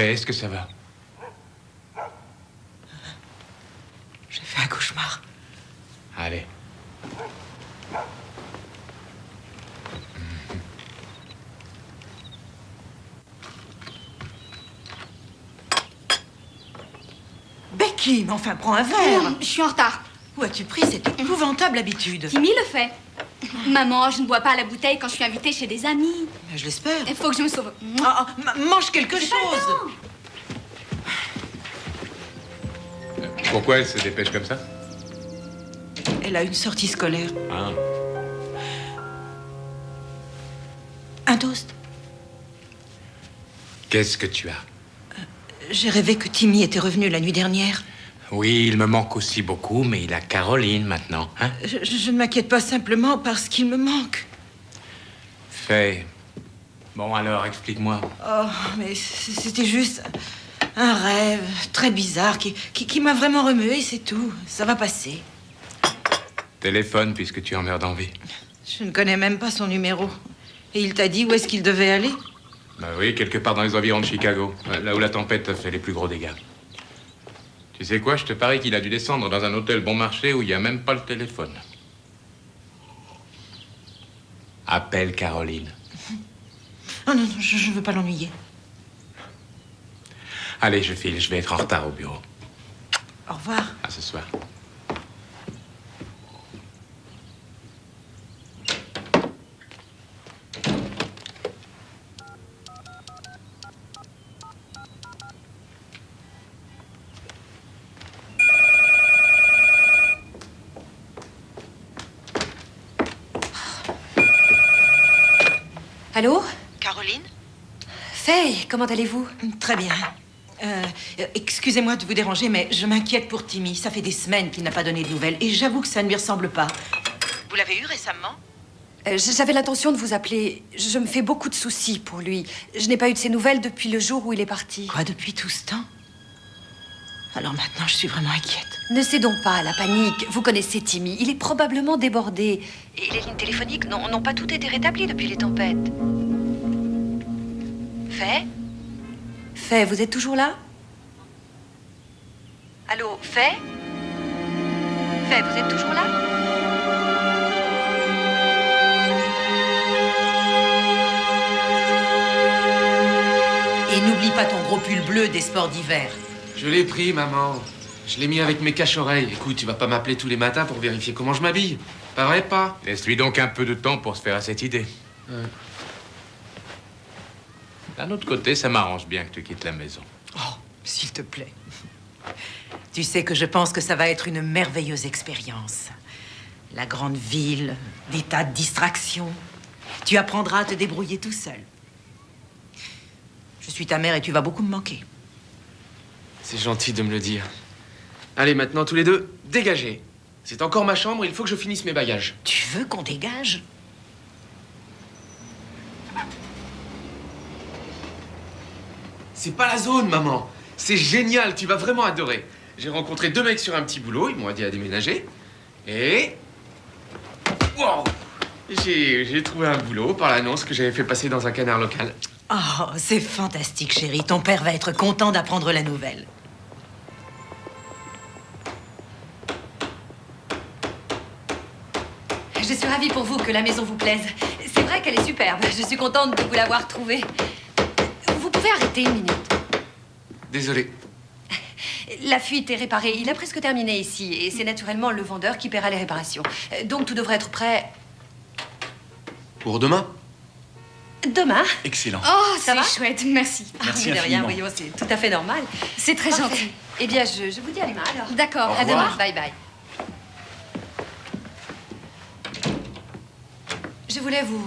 Est-ce que ça va? J'ai fait un cauchemar. Allez. Becky, mais enfin, prends un verre. Je suis en retard. Où as-tu pris cette épouvantable habitude? Timmy le fait. Maman, je ne bois pas à la bouteille quand je suis invitée chez des amis. Je l'espère. Il faut que je me sauve. Ah, ah, ma- mange quelque chose. Pourquoi elle se dépêche comme ça Elle a une sortie scolaire. Ah. Un toast. Qu'est-ce que tu as J'ai rêvé que Timmy était revenu la nuit dernière. Oui, il me manque aussi beaucoup, mais il a Caroline maintenant, hein? Je ne m'inquiète pas simplement parce qu'il me manque. Fais. Bon, alors, explique-moi. Oh, mais c'était juste un rêve très bizarre qui, qui, qui m'a vraiment remué, c'est tout. Ça va passer. Téléphone, puisque tu en meurs d'envie. Je ne connais même pas son numéro. Et il t'a dit où est-ce qu'il devait aller? Bah oui, quelque part dans les environs de Chicago, là où la tempête a fait les plus gros dégâts. Tu sais quoi, je te parie qu'il a dû descendre dans un hôtel bon marché où il n'y a même pas le téléphone. Appelle Caroline. Oh non, non, je ne veux pas l'ennuyer. Allez, je file, je vais être en retard au bureau. Au revoir. À ce soir. Allô Caroline Faye, comment allez-vous Très bien. Euh, euh, Excusez-moi de vous déranger, mais je m'inquiète pour Timmy. Ça fait des semaines qu'il n'a pas donné de nouvelles. Et j'avoue que ça ne lui ressemble pas. Vous l'avez eu récemment Euh, J'avais l'intention de vous appeler. Je me fais beaucoup de soucis pour lui. Je n'ai pas eu de ses nouvelles depuis le jour où il est parti. Quoi, depuis tout ce temps? Alors maintenant, je suis vraiment inquiète. Ne cédons pas à la panique. Vous connaissez Timmy. Il est probablement débordé. Et les lignes téléphoniques n'ont pas toutes été rétablies depuis les tempêtes. Faye Faye, vous êtes toujours là? Allô, Faye Faye, vous êtes toujours là? Et n'oublie pas ton gros pull bleu des sports d'hiver. Je l'ai pris, maman. Je l'ai mis avec mes cache-oreilles. Écoute, tu vas pas m'appeler tous les matins pour vérifier comment je m'habille. Pas vrai, pas Laisse-lui donc un peu de temps pour se faire à cette idée. Ouais. D'un autre côté, ça m'arrange bien que tu quittes la maison. Oh, s'il te plaît. Tu sais que je pense que ça va être une merveilleuse expérience. La grande ville, des tas de distractions. Tu apprendras à te débrouiller tout seul. Je suis ta mère et tu vas beaucoup me manquer. C'est gentil de me le dire. Allez, maintenant, tous les deux, dégagez. C'est encore ma chambre, il faut que je finisse mes bagages. Tu veux qu'on dégage? C'est pas la zone, maman. C'est génial, tu vas vraiment adorer. J'ai rencontré deux mecs sur un petit boulot, ils m'ont dit à déménager. Et. Wow J'ai j'ai trouvé un boulot par l'annonce que j'avais fait passer dans un canard local. Oh, c'est fantastique, chérie. Ton père va être content d'apprendre la nouvelle. Je suis ravie pour vous que la maison vous plaise. C'est vrai qu'elle est superbe. Je suis contente de vous l'avoir trouvée. Pouvez arrêter une minute. Désolé. La fuite est réparée. Il a presque terminé ici. Et c'est naturellement le vendeur qui paiera les réparations. Euh, Donc tout devrait être prêt Pour demain demain. Excellent. Oh, Ça c'est va chouette, merci. Merci Ah, de rien, voyons, c'est tout à fait normal. C'est très Parfait. gentil. Eh bien, je, je vous dis à demain alors. D'accord, à demain. Bye bye. Je voulais vous.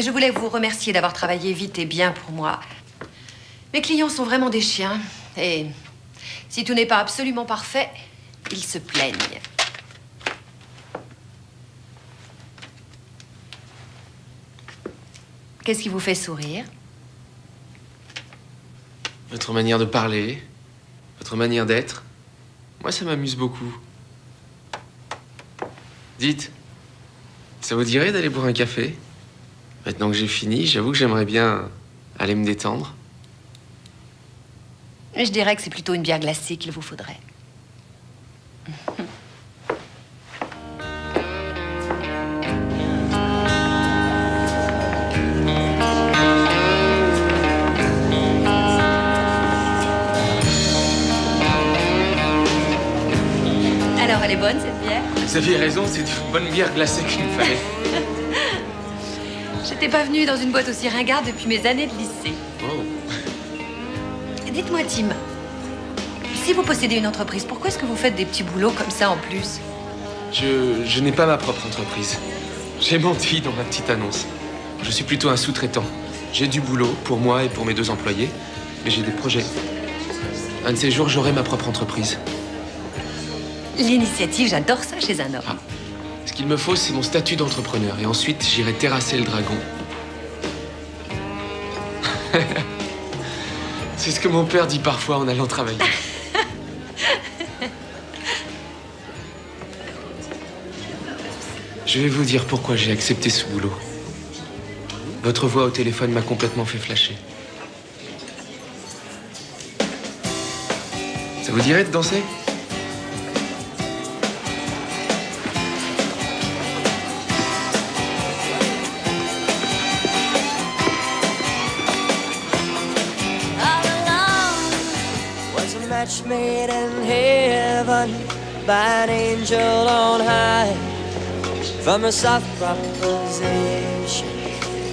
Je voulais vous remercier d'avoir travaillé vite et bien pour moi. Mes clients sont vraiment des chiens. Et si tout n'est pas absolument parfait, ils se plaignent. Qu'est-ce qui vous fait sourire? Votre manière de parler, votre manière d'être. Moi, ça m'amuse beaucoup. Dites, ça vous dirait d'aller boire un café? Maintenant que j'ai fini, j'avoue que j'aimerais bien aller me détendre. Mais je dirais que c'est plutôt une bière glacée qu'il vous faudrait. Alors, elle est bonne cette bière? Vous aviez raison, c'est une bonne bière glacée qu'il me fallait. J'étais pas venue dans une boîte aussi ringarde depuis mes années de lycée. Oh. Dites-moi, Tim, si vous possédez une entreprise, pourquoi est-ce que vous faites des petits boulots comme ça en plus? Je, je n'ai pas ma propre entreprise. J'ai menti dans ma petite annonce. Je suis plutôt un sous-traitant. J'ai du boulot pour moi et pour mes deux employés, mais j'ai des projets. Un de ces jours, j'aurai ma propre entreprise. L'initiative, j'adore ça chez un homme. Ah. Ce qu'il me faut, c'est mon statut d'entrepreneur. Et ensuite, j'irai terrasser le dragon. c'est ce que mon père dit parfois en allant travailler. Je vais vous dire pourquoi j'ai accepté ce boulot. Votre voix au téléphone m'a complètement fait flasher. Ça vous dirait de danser? Made in heaven by an angel on high. From her soft proposition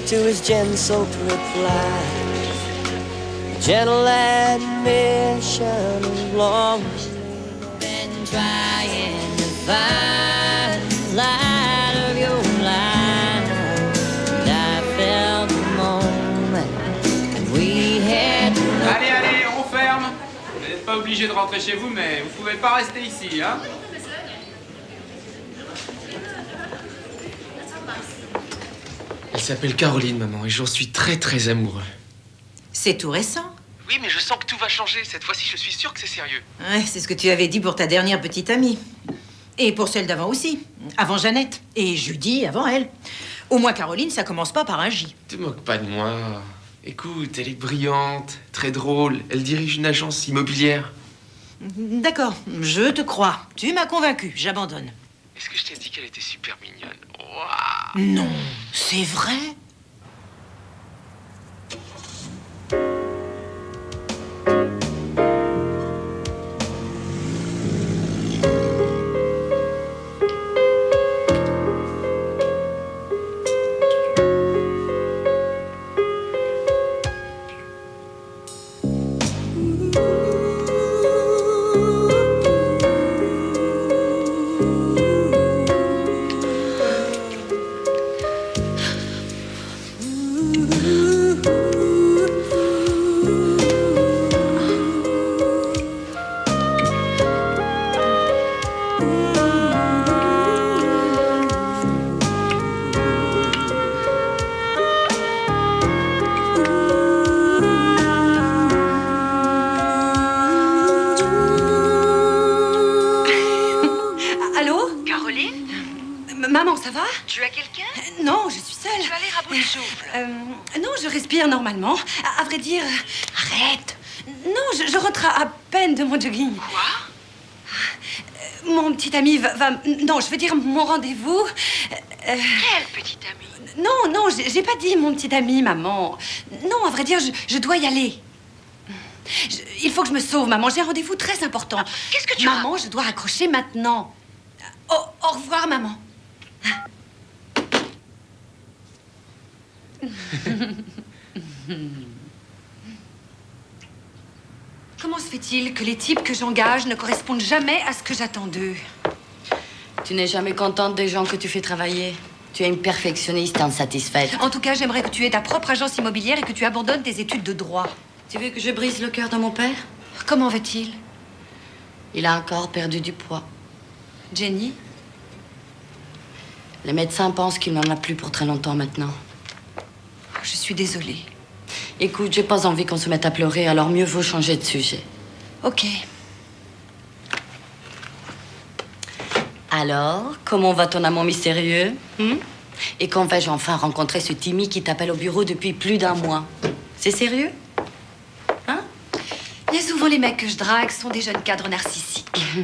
to his gentle reply, gentle admission of long been trying to find the pas obligé de rentrer chez vous, mais vous pouvez pas rester ici, hein Elle s'appelle Caroline, maman, et j'en suis très très amoureux. C'est tout récent. Oui, mais je sens que tout va changer. Cette fois-ci, je suis sûr que c'est sérieux. Ouais, c'est ce que tu avais dit pour ta dernière petite amie. Et pour celle d'avant aussi. Avant Jeannette. Et Judy avant elle. Au moins, Caroline, ça commence pas par un J. Te moque pas de moi. Écoute, elle est brillante, très drôle. Elle dirige une agence immobilière. D'accord, je te crois. Tu m'as convaincu, j'abandonne. Est-ce que je t'ai dit qu'elle était super mignonne? Non, c'est vrai Non, je veux dire mon rendez-vous. Euh, euh, Quelle petite amie non, non, j'ai pas dit mon petit ami, maman. Non, à vrai dire, je, je dois y aller. Je- il faut que je me sauve, maman. J'ai un rendez-vous très important. qu'est-ce que tu Maman, je dois raccrocher maintenant. Au, au revoir, maman. Comment se fait-il que les types que j'engage ne correspondent jamais à ce que j'attends d'eux? Tu n'es jamais contente des gens que tu fais travailler. Tu es une perfectionniste insatisfaite. En tout cas, j'aimerais que tu aies ta propre agence immobilière et que tu abandonnes tes études de droit. Tu veux que je brise le cœur de mon père? Comment va-t-il Il a encore perdu du poids. Jenny? Les médecins pensent qu'il n'en a plus pour très longtemps maintenant. Je suis désolée. Écoute, j'ai pas envie qu'on se mette à pleurer, alors mieux vaut changer de sujet. Ok. Alors, comment va ton amant mystérieux hmm? Et quand vais-je enfin rencontrer ce Timmy qui t'appelle au bureau depuis plus d'un mois? C'est sérieux? Hein? Bien souvent, les mecs que je drague sont des jeunes cadres narcissiques.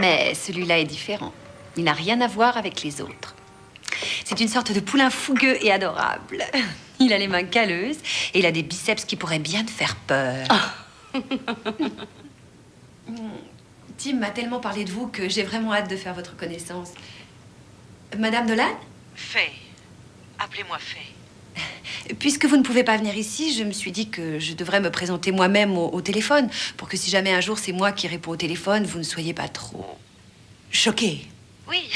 Mais celui-là est différent. Il n'a rien à voir avec les autres. C'est une sorte de poulain fougueux et adorable. Il a les mains calleuses et il a des biceps qui pourraient bien te faire peur. Tim m'a tellement parlé de vous que j'ai vraiment hâte de faire votre connaissance. Madame Dolan Fais. Appelez-moi Fay. Puisque vous ne pouvez pas venir ici, je me suis dit que je devrais me présenter moi-même au, au téléphone pour que si jamais un jour c'est moi qui réponds au téléphone, vous ne soyez pas trop choqués. Oui.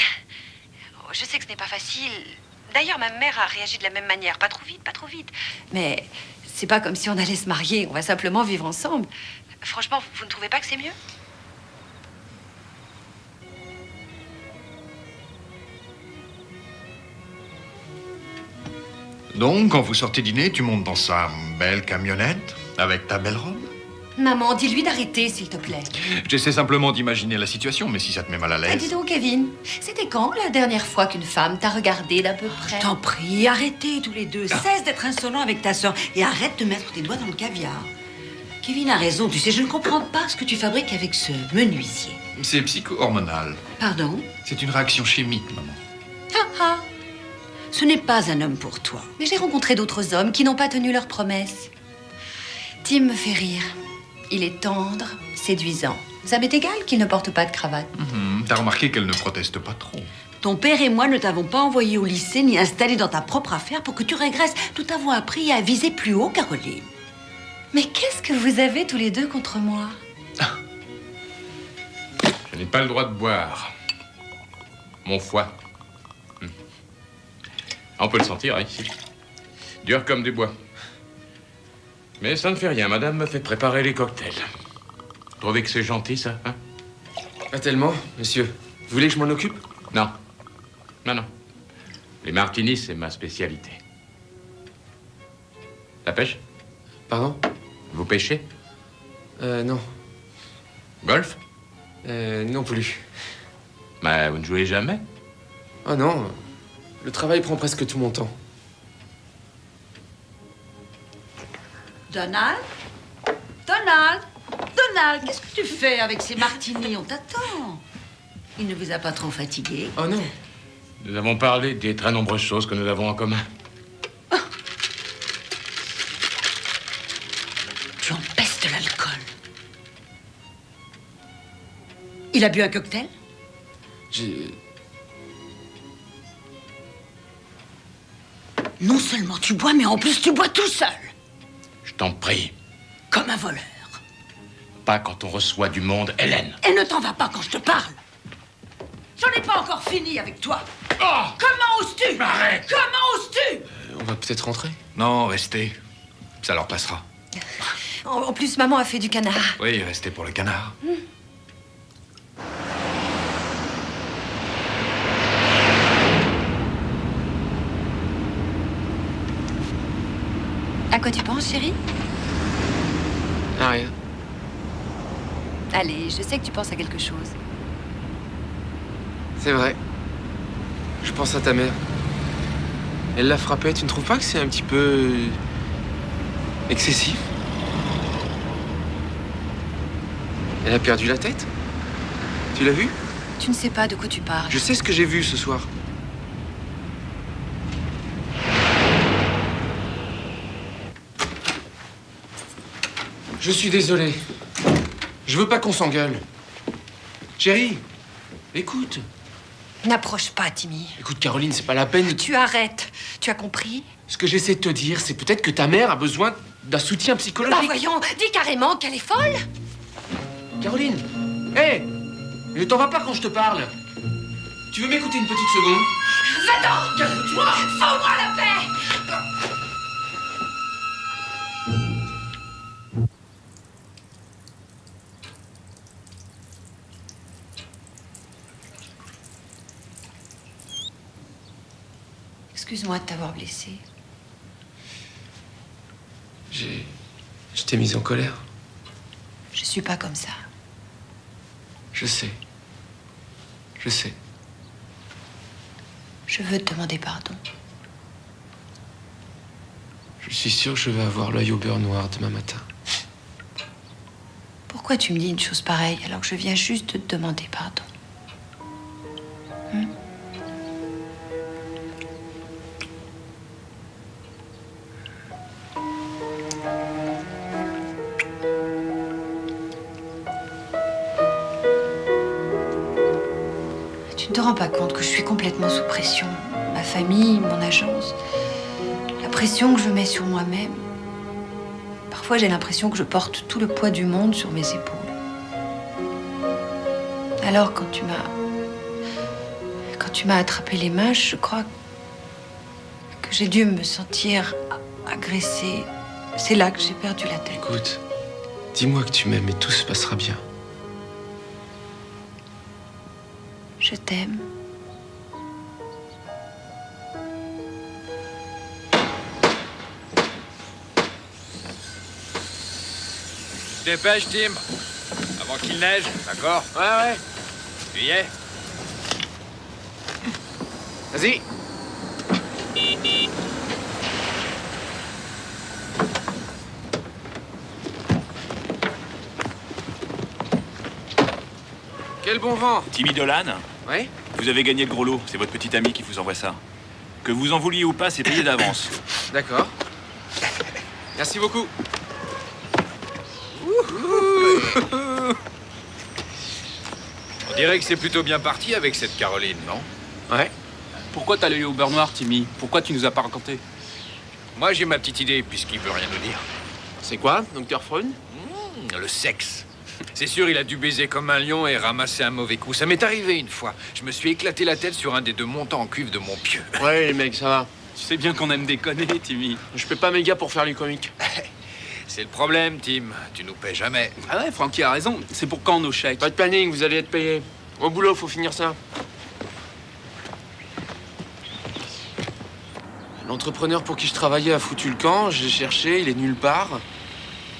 Oh, Je sais que ce n'est pas facile. D'ailleurs, ma mère a réagi de la même manière. Pas trop vite, pas trop vite. Mais c'est pas comme si on allait se marier, on va simplement vivre ensemble. Franchement, vous ne trouvez pas que c'est mieux? Donc, quand vous sortez dîner, tu montes dans sa belle camionnette avec ta belle robe Maman, dis-lui d'arrêter, s'il te plaît. J'essaie simplement d'imaginer la situation, mais si ça te met mal à Ah, dis l'aise. donc, Kevin, c'était quand la dernière fois qu'une femme t'a regardé d'à peu près? T'en prie, arrêtez tous les deux. Cesse d'être insolent avec ta sœur et arrête de mettre tes doigts dans le caviar. Kevin a raison, tu sais, je ne comprends pas ce que tu fabriques avec ce menuisier. C'est psycho-hormonal. Pardon? C'est une réaction chimique, maman. Ah, ah. Ce n'est pas un homme pour toi. Mais j'ai rencontré d'autres hommes qui n'ont pas tenu leurs promesses. Tim me fait rire. Il est tendre, séduisant. Ça m'est égal qu'il ne porte pas de cravate. Mhm, T'as remarqué qu'elle ne proteste pas trop. Ton père et moi ne t'avons pas envoyé au lycée ni installé dans ta propre affaire pour que tu régresses. Nous t'avons appris à viser plus haut, Caroline. Mais qu'est-ce que vous avez tous les deux contre moi? Je n'ai pas le droit de boire. Mon foie. On peut le sentir, hein, ici. Dur comme du bois. Mais ça ne fait rien. Madame me fait préparer les cocktails. Vous trouvez que c'est gentil, ça hein? Pas tellement, monsieur. Vous voulez que je m'en occupe? Non. Non, non. Les martinis, c'est ma spécialité. La pêche? Pardon? Vous pêchez? Euh, non. Golf? Euh, non plus. Mais vous ne jouez jamais? Oh non. Le travail prend presque tout mon temps. Donald? Donald Donald, qu'est-ce que tu fais avec ces martinis? On t'attend. Il ne vous a pas trop fatigué? Oh non. Nous avons parlé des très nombreuses choses que nous avons en commun. Tu empestes l'alcool. Il a bu un cocktail? J'ai. Non seulement tu bois, mais en plus tu bois tout seul. Je t'en prie. Comme un voleur. Pas quand on reçoit du monde, Hélène. Et ne t'en va pas quand je te parle. J'en ai pas encore fini avec toi. Oh Comment oses-tu? Arrête Comment oses-tu? Euh, On va peut-être rentrer? Non, restez. Ça leur passera. En, plus, maman a fait du canard. Oui, restez pour le canard. À quoi tu penses, chérie Ah, rien. Allez, je sais que tu penses à quelque chose. C'est vrai. Je pense à ta mère. Elle l'a frappée. Tu ne trouves pas que c'est un petit peu. euh, excessif? Elle a perdu la tête? Tu l'as vu Tu ne sais pas de quoi tu parles. Je sais ce que j'ai vu ce soir. Je suis désolé. Je veux pas qu'on s'engueule. Chérie, écoute. N'approche pas, Timmy. Écoute, Caroline, c'est pas la peine. Tu arrêtes. Tu as compris? Ce que j'essaie de te dire, c'est peut-être que ta mère a besoin d'un soutien Bah psychologique. voyons, dis carrément qu'elle est folle. Caroline Hé Ne t'en va pas quand je te parle Tu veux m'écouter une petite seconde? Va-t'en Calme-toi Fous-moi la paix Excuse-moi de t'avoir blessé. J'ai. Je t'ai mise en colère. Je suis pas comme ça. Je sais. Je sais. Je veux te demander pardon. Je suis sûr que je vais avoir l'œil au beurre noir demain matin. Pourquoi tu me dis une chose pareille alors que je viens juste de te demander pardon? Suis complètement sous pression. Ma famille, mon agence, la pression que je mets sur moi-même. Parfois, j'ai l'impression que je porte tout le poids du monde sur mes épaules. Alors, quand tu m'as. Quand tu m'as attrapé les mains, je crois que j'ai dû me sentir agressée. C'est là que j'ai perdu la tête. Écoute, dis-moi que tu m'aimes et tout se passera bien. Je t'aime. Dépêche, Tim. Avant qu'il neige, d'accord? Ouais, ouais. Tu y es Vas-y. Quel bon vent Timmy Dolan Oui Vous avez gagné le gros lot. C'est votre petit ami qui vous envoie ça. Que vous en vouliez ou pas, c'est payé d'avance. D'accord. Merci beaucoup. On dirait que c'est plutôt bien parti avec cette Caroline, non? Ouais. Pourquoi t'as l'œil au beurre noir, Timmy? Pourquoi tu nous as pas raconté? Moi, j'ai ma petite idée, puisqu'il veut rien nous dire. C'est quoi, docteur Freud Mmh, le sexe. C'est sûr, il a dû baiser comme un lion et ramasser un mauvais coup. Ça m'est arrivé une fois. Je me suis éclaté la tête sur un des deux montants en cuivre de mon pieu. Ouais, les mecs, ça va. Tu sais bien qu'on aime déconner, Timmy. Je paie pas mes gars pour faire les comiques. C'est le problème, Tim. Tu nous paies jamais. Ah ouais, Francky a raison. C'est pour quand nos chèques Pas de planning, vous allez être payé. Au boulot, faut finir ça. L'entrepreneur pour qui je travaillais a foutu le camp, je l'ai cherché, il est nulle part.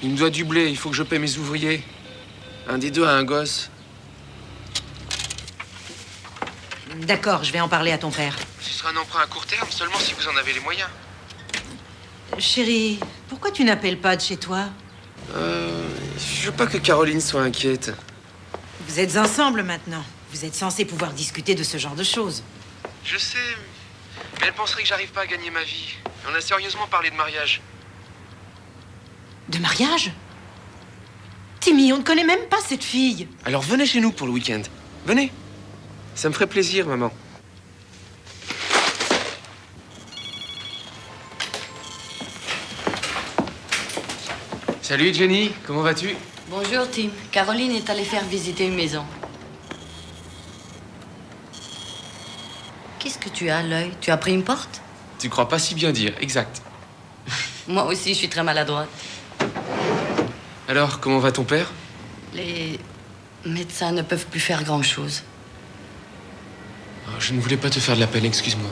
Il me doit du blé, il faut que je paie mes ouvriers. Un des deux a un gosse. D'accord, je vais en parler à ton père. Ce sera un emprunt à court terme, seulement si vous en avez les moyens. Chérie, pourquoi tu n'appelles pas de chez toi Euh. Je veux pas que Caroline soit inquiète. Vous êtes ensemble maintenant. Vous êtes censés pouvoir discuter de ce genre de choses. Je sais, mais elle penserait que j'arrive pas à gagner ma vie. On a sérieusement parlé de mariage. De mariage Timmy, on ne connaît même pas cette fille. Alors venez chez nous pour le week-end. Venez. Ça me ferait plaisir, maman. Salut Jenny, comment vas-tu? Bonjour, Tim. Caroline est allée faire visiter une maison. Qu'est-ce que tu as à l'œil Tu as pris une porte? Tu crois pas si bien dire, exact. Moi aussi, je suis très maladroite. Alors, comment va ton père? Les médecins ne peuvent plus faire grand-chose. Oh, Je ne voulais pas te faire de la peine, excuse-moi.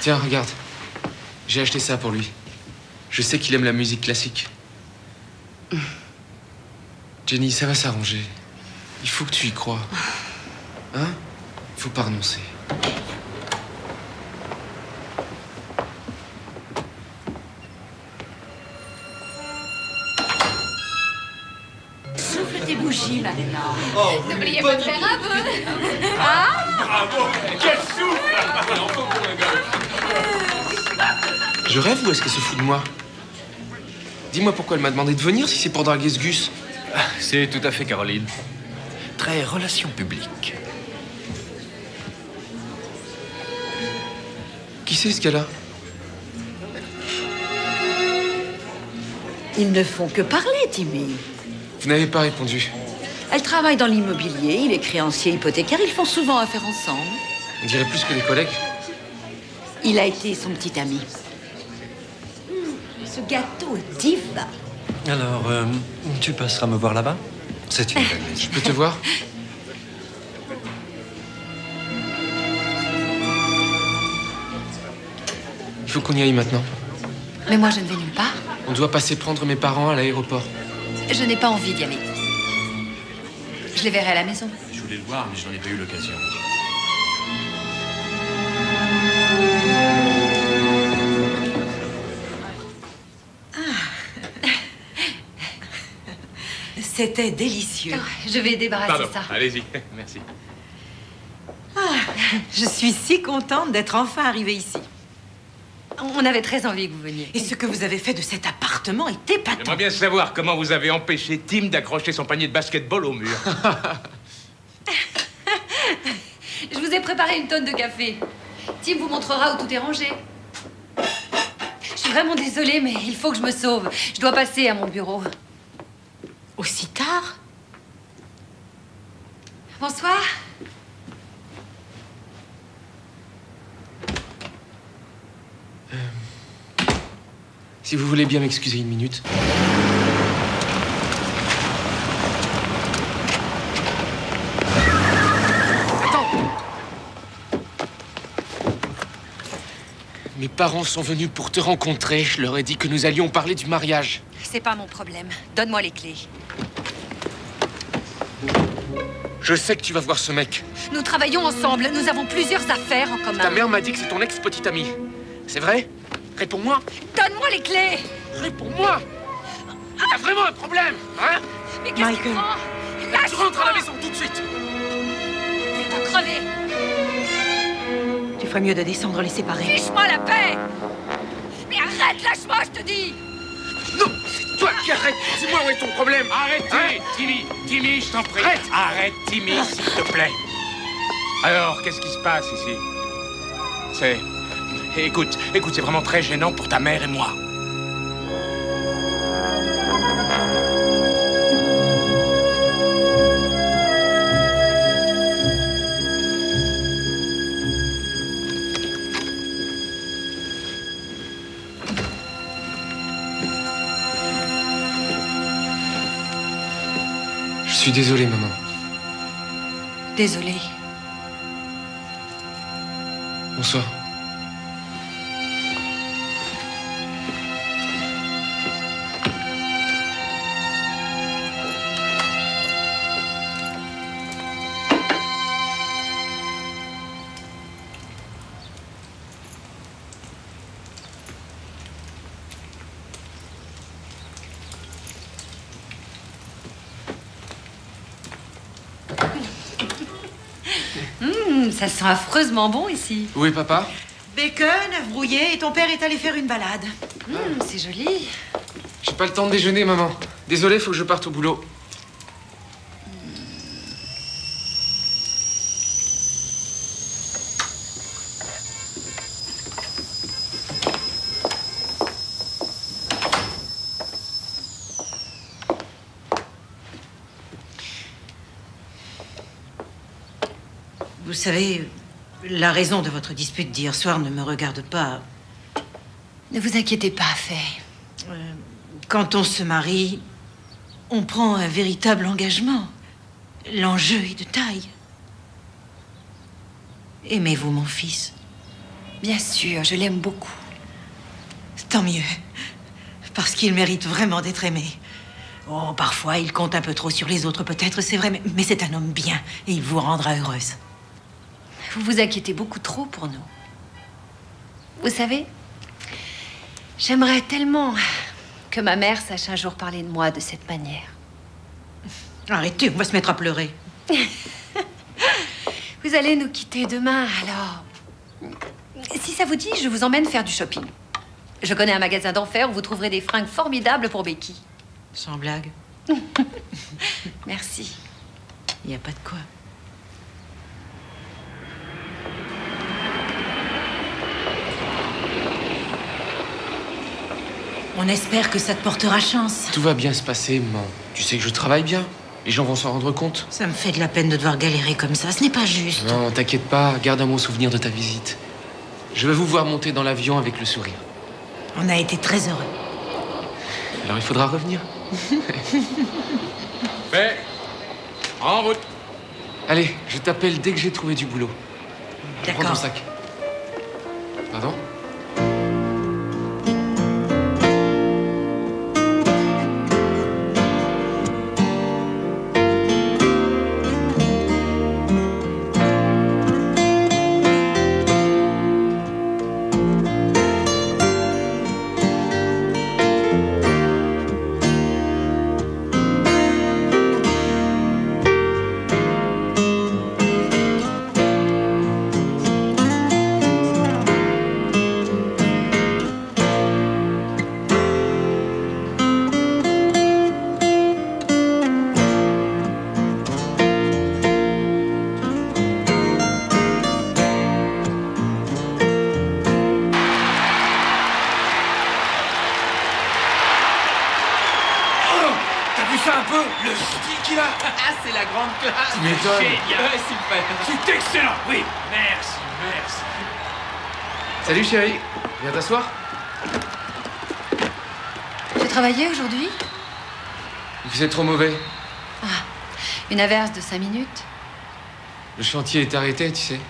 Tiens, regarde. J'ai acheté ça pour lui. Je sais qu'il aime la musique classique. Jenny, ça va s'arranger. Il faut que tu y crois. Hein? Il faut pas renoncer. Souffle tes bougies maintenant. N'oubliez pas de faire un peu. Ah Bravo Quel souffle Je rêve ou est-ce qu'elle se fout de moi? Dis-moi pourquoi elle m'a demandé de venir si c'est pour draguer ce Gus. C'est tout à fait Caroline. Très relation publique. Qui c'est ce gars-là? Ils ne font que parler, Timmy. Vous n'avez pas répondu. Elle travaille dans l'immobilier, il est créancier hypothécaire, ils font souvent affaire ensemble. On dirait plus que des collègues. Il a été son petit ami. Ce gâteau est divin. Alors, euh, tu passeras me voir là-bas C'est une belle maison. Je peux te voir Il faut qu'on y aille maintenant. Mais moi, je ne vais nulle part. On doit passer prendre mes parents à l'aéroport. Je n'ai pas envie d'y aller. Je les verrai à la maison. Je voulais le voir, mais je n'en ai pas eu l'occasion. C'était délicieux. Je vais débarrasser Pardon, ça. allez-y. Merci. Ah, je suis si contente d'être enfin arrivée ici. On avait très envie que vous veniez. Et ce que vous avez fait de cet appartement est épatant. J'aimerais bien savoir comment vous avez empêché Tim d'accrocher son panier de basketball au mur. Je vous ai préparé une tonne de café. Tim vous montrera où tout est rangé. Je suis vraiment désolée, mais il faut que je me sauve. Je dois passer à mon bureau. Aussi tard Bonsoir. Si vous voulez bien m'excuser une minute. Attends Mes parents sont venus pour te rencontrer. Je leur ai dit que nous allions parler du mariage. C'est pas mon problème. Donne-moi les clés. Je sais que tu vas voir ce mec. Nous travaillons ensemble. Nous avons plusieurs affaires en commun. Ta mère m'a dit que c'est ton ex-petite amie. C'est vrai? Réponds-moi. Donne-moi les clés Réponds-moi T'as vraiment un problème, hein? Mais qu'est-ce qu'il Michael. prend? Tu rentres à la maison tout de suite Il va crever Tu ferais mieux de descendre les séparer. Fiche-moi la paix Mais arrête, lâche-moi, je te dis Non C'est toi qui arrête Dis-moi où est ton problème Arrêtez, Timmy Timmy, je t'en prie. Arrête. Arrête, Timmy, s'il te plaît. Alors, qu'est-ce qui se passe ici? C'est... Écoute, écoute, c'est vraiment très gênant pour ta mère et moi. Suis désolé, maman. Désolée. Bonsoir. Sent affreusement bon ici. Où est papa? Bacon, œuf brouillé, et ton père est allé faire une balade. Hum, c'est joli. J'ai pas le temps de déjeuner, maman. Désolé, faut que je parte au boulot. Savez, la raison de votre dispute d'hier soir ne me regarde pas. Ne vous inquiétez pas, Faye. Euh, Quand on se marie, on prend un véritable engagement. L'enjeu est de taille. Aimez-vous mon fils? Bien sûr, je l'aime beaucoup. Tant mieux. Parce qu'il mérite vraiment d'être aimé. Oh, parfois, il compte un peu trop sur les autres, peut-être, c'est vrai, mais, mais c'est un homme bien et il vous rendra heureuse. Vous vous inquiétez beaucoup trop pour nous. Vous savez, j'aimerais tellement que ma mère sache un jour parler de moi de cette manière. Arrêtez, on va se mettre à pleurer. Vous allez nous quitter demain, alors. Si ça vous dit, je vous emmène faire du shopping. Je connais un magasin d'enfer où vous trouverez des fringues formidables pour Becky. Sans blague. Merci. Il n'y a pas de quoi. On espère que ça te portera chance. Tout va bien se passer, maman. Tu sais que je travaille bien. Les gens vont s'en rendre compte. Ça me fait de la peine de devoir galérer comme ça. Ce n'est pas juste. Non, t'inquiète pas. Garde un bon souvenir de ta visite. Je vais vous voir monter dans l'avion avec le sourire. On a été très heureux. Alors il faudra revenir. Fait. En route. Allez, je t'appelle dès que j'ai trouvé du boulot. Prends ton D'accord. sac. Pardon? Ah, c'est la grande classe Tu m'étonnes. Génial Ouais, super C'est excellent Oui, merci, merci. Salut chérie, viens t'asseoir Tu as travaillé aujourd'hui? Il faisait trop mauvais. Une averse de cinq minutes. Le chantier est arrêté, tu sais.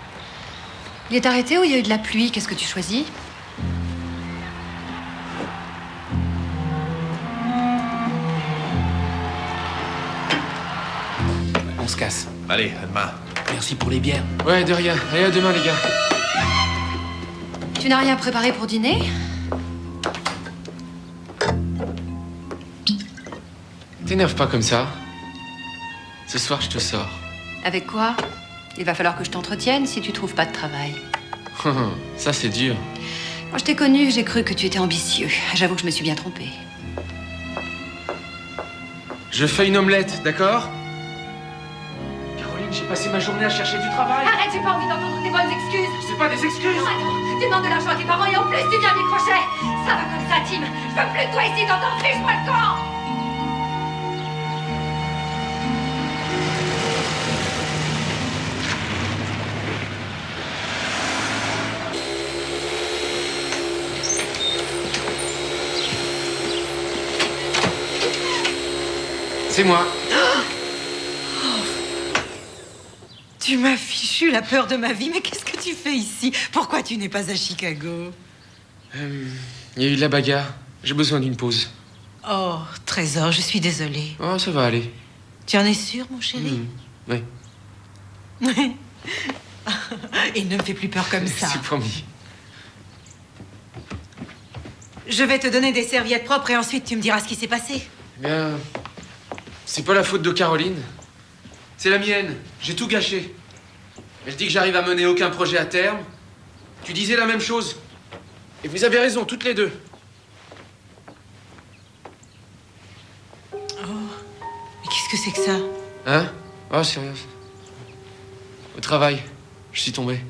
Il est arrêté ou il y a eu de la pluie? Qu'est-ce que tu choisis? Allez, à demain. Merci pour les bières. Ouais, de rien. Allez, à demain, les gars. Tu n'as rien préparé pour dîner? T'énerve pas comme ça. Ce soir, je te sors. Avec quoi? Il va falloir que je t'entretienne si tu trouves pas de travail. ça, c'est dur. Quand je t'ai connu, j'ai cru que tu étais ambitieux. J'avoue que je me suis bien trompée. Je fais une omelette, d'accord? J'ai passé ma journée à chercher du travail. Arrête, j'ai pas envie d'entendre tes bonnes excuses. C'est pas des excuses. Attends, tu demandes de l'argent à tes parents et en plus tu viens des crochets. Ça va comme ça, Tim. Je veux plus de toi ici, t'entends Fiche-moi le camp. C'est moi. Tu m'as fichu la peur de ma vie, mais qu'est-ce que tu fais ici? Pourquoi tu n'es pas à Chicago? Euh, Il y a eu de la bagarre. J'ai besoin d'une pause. Oh, Trésor, je suis désolée. Oh, ça va aller. Tu en es sûr, mon chéri? Oui, Il ne me fait plus peur comme ça. c'est promis. Je vais te donner des serviettes propres et ensuite tu me diras ce qui s'est passé. Eh Bien, c'est pas la faute de Caroline. C'est la mienne. J'ai tout gâché. Elle dit que j'arrive à mener aucun projet à terme. Tu disais la même chose. Et vous avez raison, toutes les deux. Mais qu'est-ce que c'est que ça? Hein? Oh, c'est rien. Au travail, je suis tombé.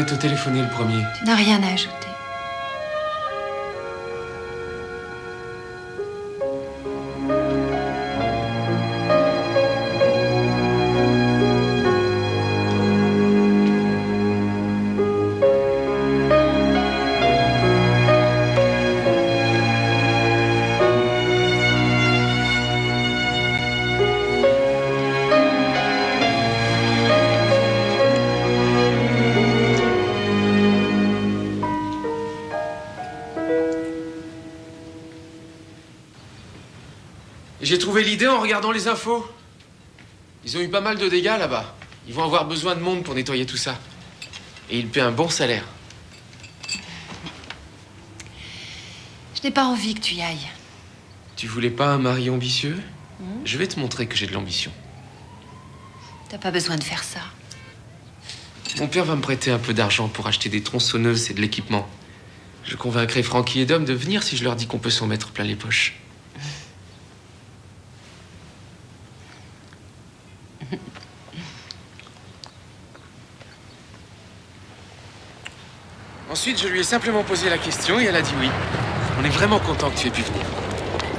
Voulais te téléphoner le premier. Tu n'as rien à ajouter. En regardant les infos. Ils ont eu pas mal de dégâts là-bas. Ils vont avoir besoin de monde pour nettoyer tout ça. Et ils paient un bon salaire. Je n'ai pas envie que tu y ailles. Tu voulais pas un mari ambitieux? Hmm? Je vais te montrer que j'ai de l'ambition. T'as pas besoin de faire ça. Mon père va me prêter un peu d'argent pour acheter des tronçonneuses et de l'équipement. Je convaincrai Francky et Dom de venir si je leur dis qu'on peut s'en mettre plein les poches. Ensuite, je lui ai simplement posé la question et elle a dit oui. On est vraiment content que tu aies pu venir.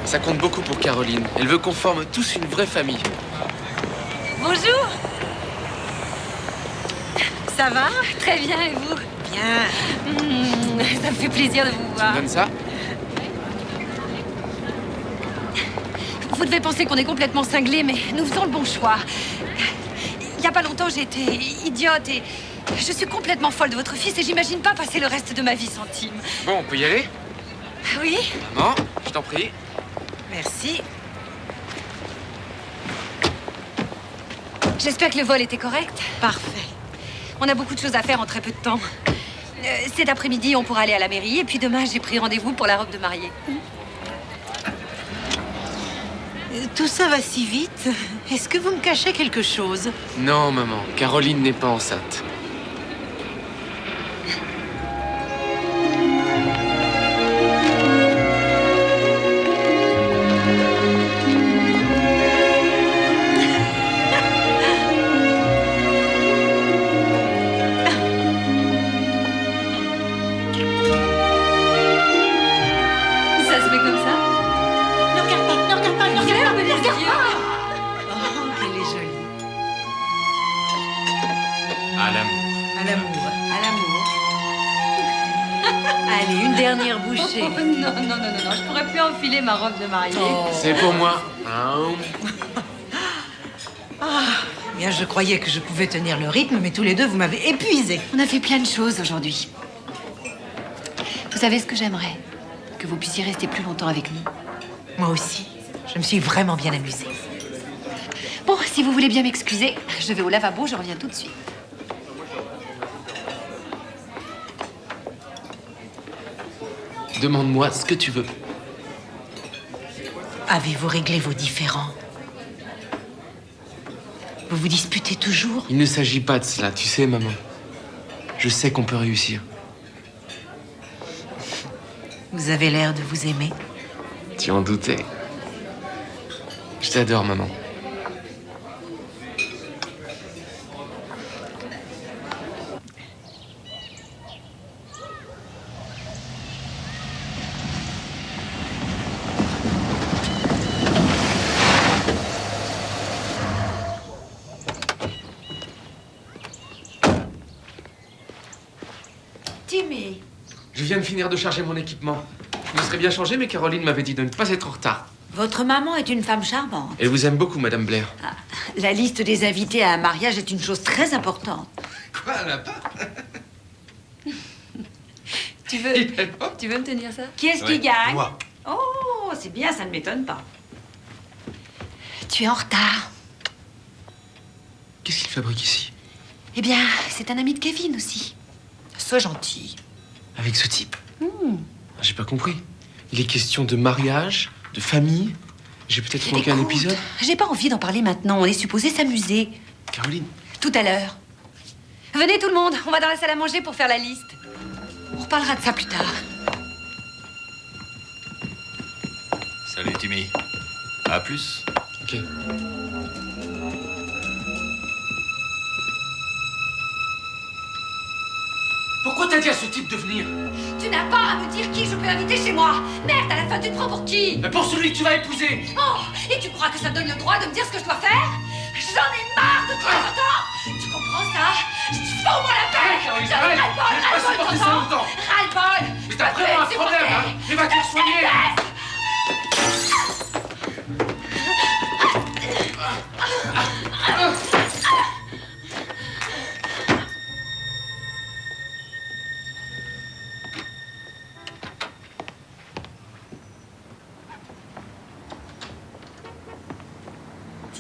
Ça compte beaucoup pour Caroline. Elle veut qu'on forme tous une vraie famille. Bonjour Ça va? Très bien, et vous? Bien. Hmm, Ça me fait plaisir de vous voir. Donne ça? Vous devez penser qu'on est complètement cinglés, mais nous faisons le bon choix. Il y a pas longtemps, j'ai été idiote et je suis complètement folle de votre fils et j'imagine pas passer le reste de ma vie sans Tim. Bon, on peut y aller Oui Maman, je t'en prie. Merci. J'espère que le vol était correct. Parfait. On a beaucoup de choses à faire en très peu de temps. Euh, cet après-midi, on pourra aller à la mairie et puis demain, j'ai pris rendez-vous pour la robe de mariée. Euh, Tout ça va si vite. Est-ce que vous me cachez quelque chose? Non, maman, Caroline n'est pas enceinte. Mariée. C'est pour moi. Hein Ah, bien, je croyais que je pouvais tenir le rythme, mais tous les deux, vous m'avez épuisé. On a fait plein de choses aujourd'hui. Vous savez ce que j'aimerais? Que vous puissiez rester plus longtemps avec nous. Moi aussi. Je me suis vraiment bien amusée. Bon, si vous voulez bien m'excuser, je vais au lavabo, je reviens tout de suite. Demande-moi ce que tu veux. Avez-vous réglé vos différends Vous vous disputez toujours Il ne s'agit pas de cela, tu sais, maman. Je sais qu'on peut réussir. Vous avez l'air de vous aimer. Tu en doutais. Je t'adore, maman. Timmy. Je viens de charger mon équipement. Je me serais bien changé, mais Caroline m'avait dit de ne pas être en retard. Votre maman est une femme charmante. Elle vous aime beaucoup, Madame Blair. La liste des invités à un mariage est une chose très importante. Quoi, elle a pas Tu veux, tu veux me tenir ça? Qui est-ce Ouais, qui gagne? moi. Oh, c'est bien, ça ne m'étonne pas. Tu es en retard. Qu'est-ce qu'il fabrique ici? Eh bien, c'est un ami de Kevin aussi. Sois gentil. Avec ce type Ah, J'ai pas compris. Il est question de mariage, de famille. J'ai peut-être manqué un épisode. J'ai pas envie d'en parler maintenant. On est supposé s'amuser. Caroline, Tout à l'heure. Venez tout le monde, on va dans la salle à manger pour faire la liste. On reparlera de ça plus tard. Salut Timmy. À plus. Ok. Pourquoi t'as dit à ce type de venir Tu n'as pas à me dire qui je peux inviter chez moi. Merde, à la fin, tu te prends pour qui Mais Pour celui que tu vas épouser. Oh, et tu crois que ça donne le droit de me dire ce que je dois faire J'en ai marre de toi autant Tu comprends ça Fous-moi la paix. Arrête, Caroline, J'en ai ras-le-bol, Je t'entends Mais Je t'as vraiment un problème, hein. Mais va-tu le soigner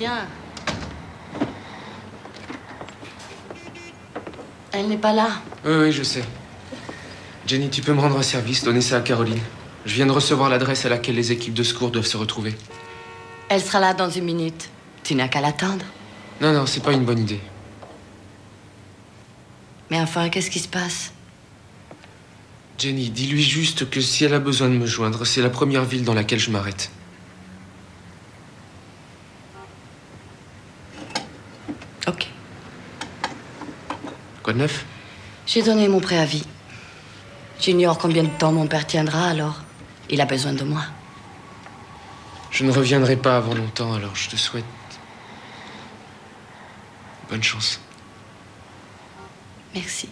Tiens. Elle n'est pas là. Oui, oui, je sais. Jenny, tu peux me rendre un service, donner ça à Caroline. Je viens de recevoir l'adresse à laquelle les équipes de secours doivent se retrouver. Elle sera là dans une minute. Tu n'as qu'à l'attendre. Non, non, c'est pas une bonne idée. Mais enfin, qu'est-ce qui se passe? Jenny, dis-lui juste que si elle a besoin de me joindre, c'est la première ville dans laquelle je m'arrête. Quoi de neuf J'ai donné mon préavis. J'ignore combien de temps mon père tiendra, alors il a besoin de moi. Je ne reviendrai pas avant longtemps, alors je te souhaite bonne chance. Merci.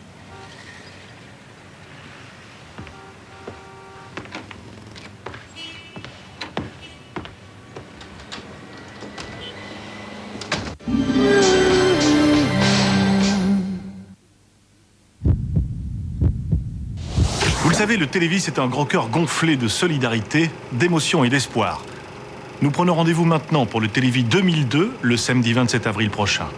Savez, le Télévis est un grand cœur gonflé de solidarité, d'émotion et d'espoir. Nous prenons rendez-vous maintenant pour le Télévis 2002, le samedi 27 avril prochain.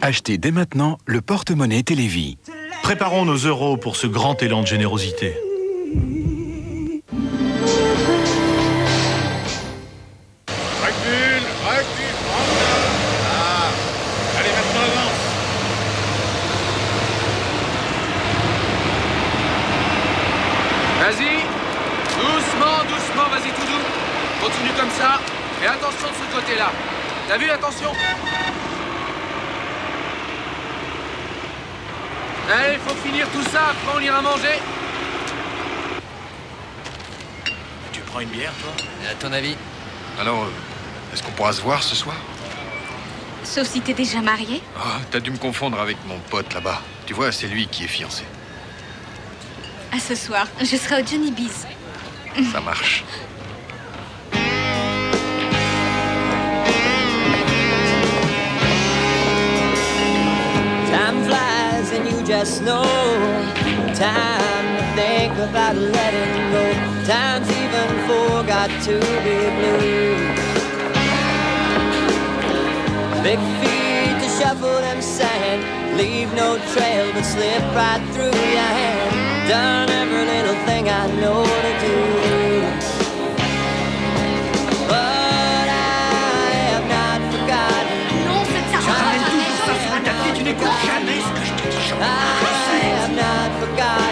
Achetez dès maintenant le porte-monnaie Télévis. Préparons nos euros pour ce grand élan de générosité. Se voir ce soir Sauf si t'es déjà marié. Oh, t'as dû me confondre avec mon pote là-bas. Tu vois, c'est lui qui est fiancé. À ce soir, je serai au Johnny Bees. Ça marche. Time flies and you just know. Time to think about letting go. Time's even forgot to be blue. Big feet to shuffle them sand. Leave no trail but slip right through your hand. Done every little thing I know to do. But I have not forgotten. Non, c'est ça. Tu n'écoutes jamais ce que je te dis. I have not forgotten.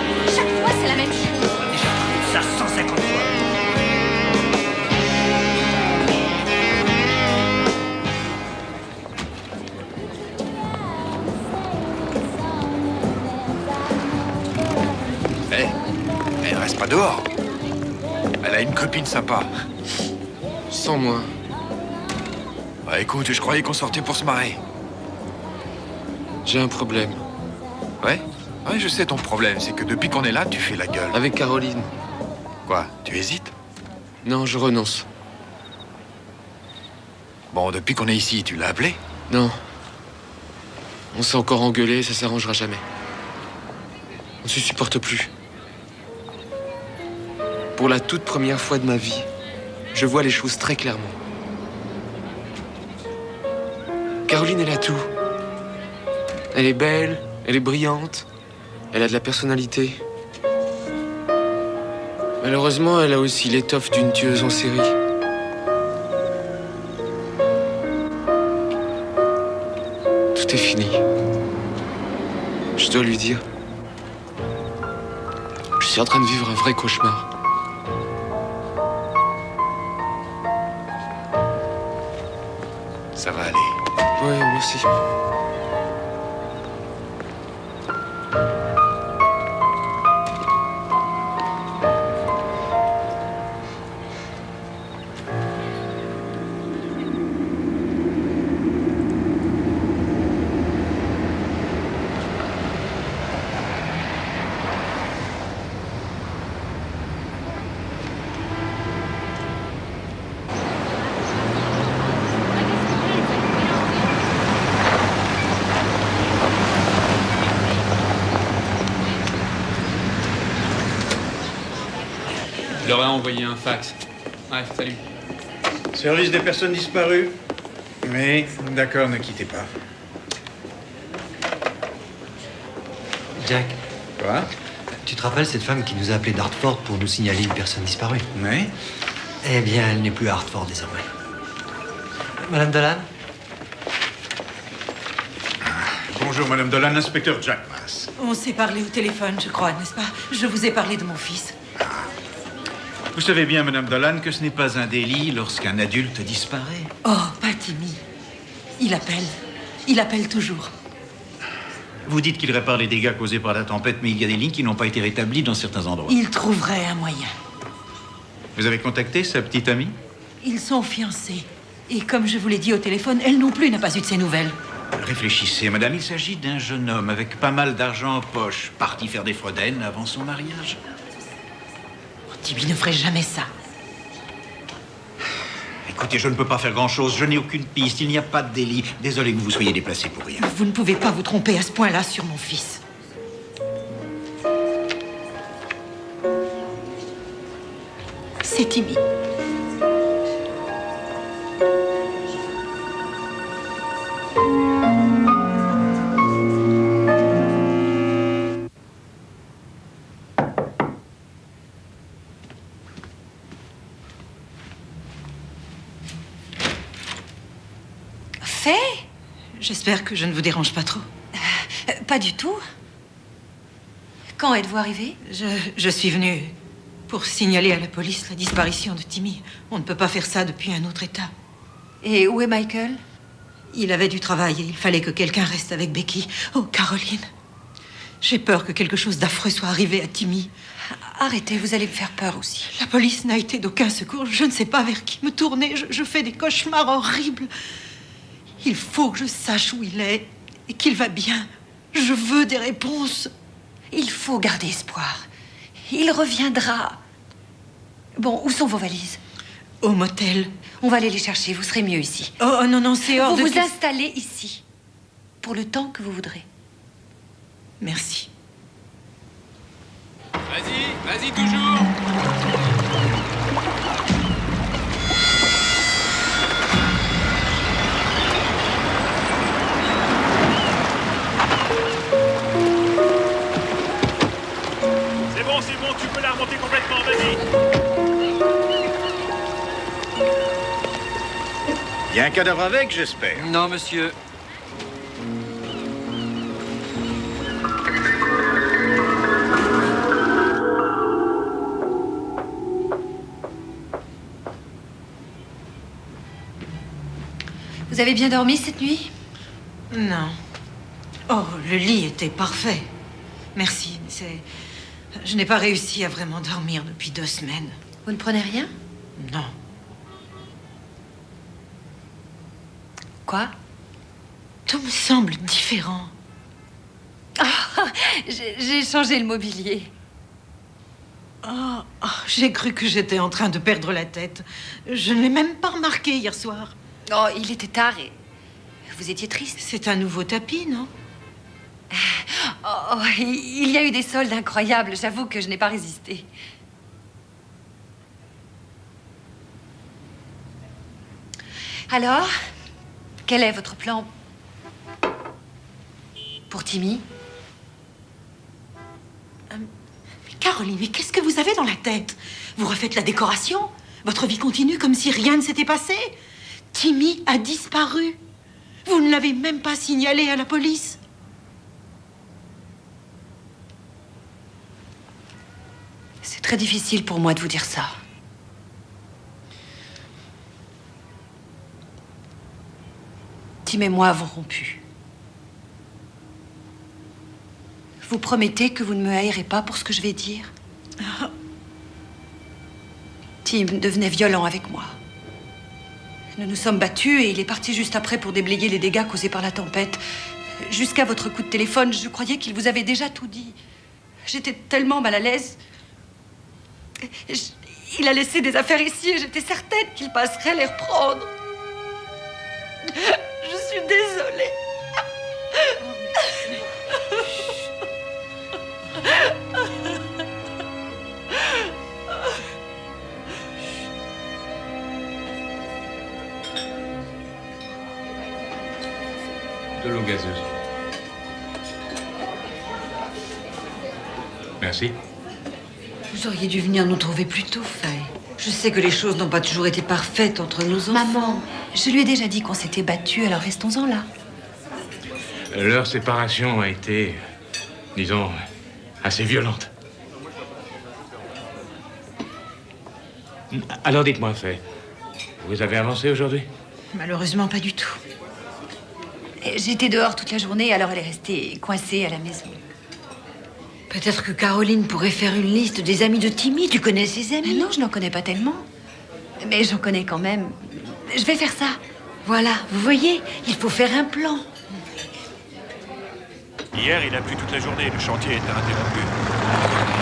Pas dehors. Elle a une copine sympa. Sans moi. Bah écoute, je croyais qu'on sortait pour se marrer. J'ai un problème. Ouais? Ouais, je sais ton problème, c'est que depuis qu'on est là, tu fais la gueule. Avec Caroline. Quoi Tu hésites? Non, je renonce. Bon, depuis qu'on est ici, tu l'as appelé Non. On s'est encore engueulé, ça s'arrangera jamais. On se supporte plus. Pour la toute première fois de ma vie, je vois les choses très clairement. Caroline, elle a tout. Elle est belle, elle est brillante, elle a de la personnalité. Malheureusement, elle a aussi l'étoffe d'une tueuse en série. Tout est fini. Je dois lui dire. Je suis en train de vivre un vrai cauchemar. Aller. Ouais, merci. Je envoyé un fax. Ouais, salut. Service des personnes disparues. Oui, d'accord, ne quittez pas. Jack. Quoi? Tu te rappelles cette femme qui nous a appelé d'Hartford pour nous signaler une personne disparue? Oui. Eh bien, elle n'est plus à Hartford désormais. Madame Dolan? Bonjour, Madame Dolan, inspecteur Jack Mass. On s'est parlé au téléphone, je crois, n'est-ce pas? Je vous ai parlé de mon fils. Vous savez bien, Madame Dolan, que ce n'est pas un délit lorsqu'un adulte disparaît. Oh, pas Timmy. Il appelle. Il appelle toujours. Vous dites qu'il répare les dégâts causés par la tempête, mais il y a des lignes qui n'ont pas été rétablies dans certains endroits. Il trouverait un moyen. Vous avez contacté sa petite amie? Ils sont fiancés. Et comme je vous l'ai dit au téléphone, elle non plus n'a pas eu de ses nouvelles. Réfléchissez, madame, il s'agit d'un jeune homme avec pas mal d'argent en poche, parti faire des frodaines avant son mariage. Timmy ne ferait jamais ça. Écoutez, je ne peux pas faire grand-chose, je n'ai aucune piste, il n'y a pas de délit. Désolé que vous vous soyez déplacé pour rien. Vous ne pouvez pas vous tromper à ce point-là sur mon fils. C'est Timmy. J'espère que je ne vous dérange pas trop. Euh, Pas du tout. Quand êtes-vous arrivé? Je, je suis venue pour signaler à la police la disparition de Timmy. On ne peut pas faire ça depuis un autre état. Et où est Michael? Il avait du travail et il fallait que quelqu'un reste avec Becky. Oh, Caroline. J'ai peur que quelque chose d'affreux soit arrivé à Timmy. Arrêtez, vous allez me faire peur aussi. La police n'a été d'aucun secours. Je ne sais pas vers qui me tourner. Je, je fais des cauchemars horribles. Il faut que je sache où il est et qu'il va bien. Je veux des réponses. Il faut garder espoir. Il reviendra. Bon, où sont vos valises? Au motel. On va aller les chercher, vous serez mieux ici. Oh non, non, c'est hors vous de vous question. installez ici. Pour le temps que vous voudrez. Merci. Vas-y, vas-y toujours. Remonter complètement, vas-y. Il y a un cadavre avec, j'espère. Non, monsieur. Vous avez bien dormi cette nuit? Non. Oh, le lit était parfait. Merci. C'est. Je n'ai pas réussi à vraiment dormir depuis deux semaines. Vous ne prenez rien? Non. Quoi? Tout me semble différent. Ah, J'ai j'ai changé le mobilier. Oh, oh, j'ai cru que j'étais en train de perdre la tête. Je ne l'ai même pas remarqué hier soir. Oh, il était tard et vous étiez triste. C'est un nouveau tapis, non? Oh, oh, il y a eu des soldes incroyables. J'avoue que je n'ai pas résisté. Alors, quel est votre plan pour Timmy? Caroline, mais qu'est-ce que vous avez dans la tête? Vous refaites la décoration? Votre vie continue comme si rien ne s'était passé? Timmy a disparu? Vous ne l'avez même pas signalé à la police? C'est très difficile pour moi de vous dire ça. Tim et moi avons rompu. Vous promettez que vous ne me haïrez pas pour ce que je vais dire? Tim devenait violent avec moi. Nous nous sommes battus et il est parti juste après pour déblayer les dégâts causés par la tempête. Jusqu'à votre coup de téléphone, je croyais qu'il vous avait déjà tout dit. J'étais tellement mal à l'aise. Il a laissé des affaires ici et j'étais certaine qu'il passerait les reprendre. Je suis désolée. De l'eau gazeuse. Merci. Vous auriez dû venir nous trouver plus tôt, Faye. Je sais que les choses n'ont pas toujours été parfaites entre enfants. Maman, je lui ai déjà dit qu'on s'était battus, alors restons-en là. Leur séparation a été disons, assez violente. Alors dites-moi, Faye, vous avez avancé aujourd'hui? Malheureusement, pas du tout. J'étais dehors toute la journée, alors elle est restée coincée à la maison. Peut-être que Caroline pourrait faire une liste des amis de Timmy. Tu connais ses amis? Non, je n'en connais pas tellement. Mais j'en connais quand même. Je vais faire ça. Voilà, vous voyez, il faut faire un plan. Hier, il a plu toute la journée. Le chantier était interrompu.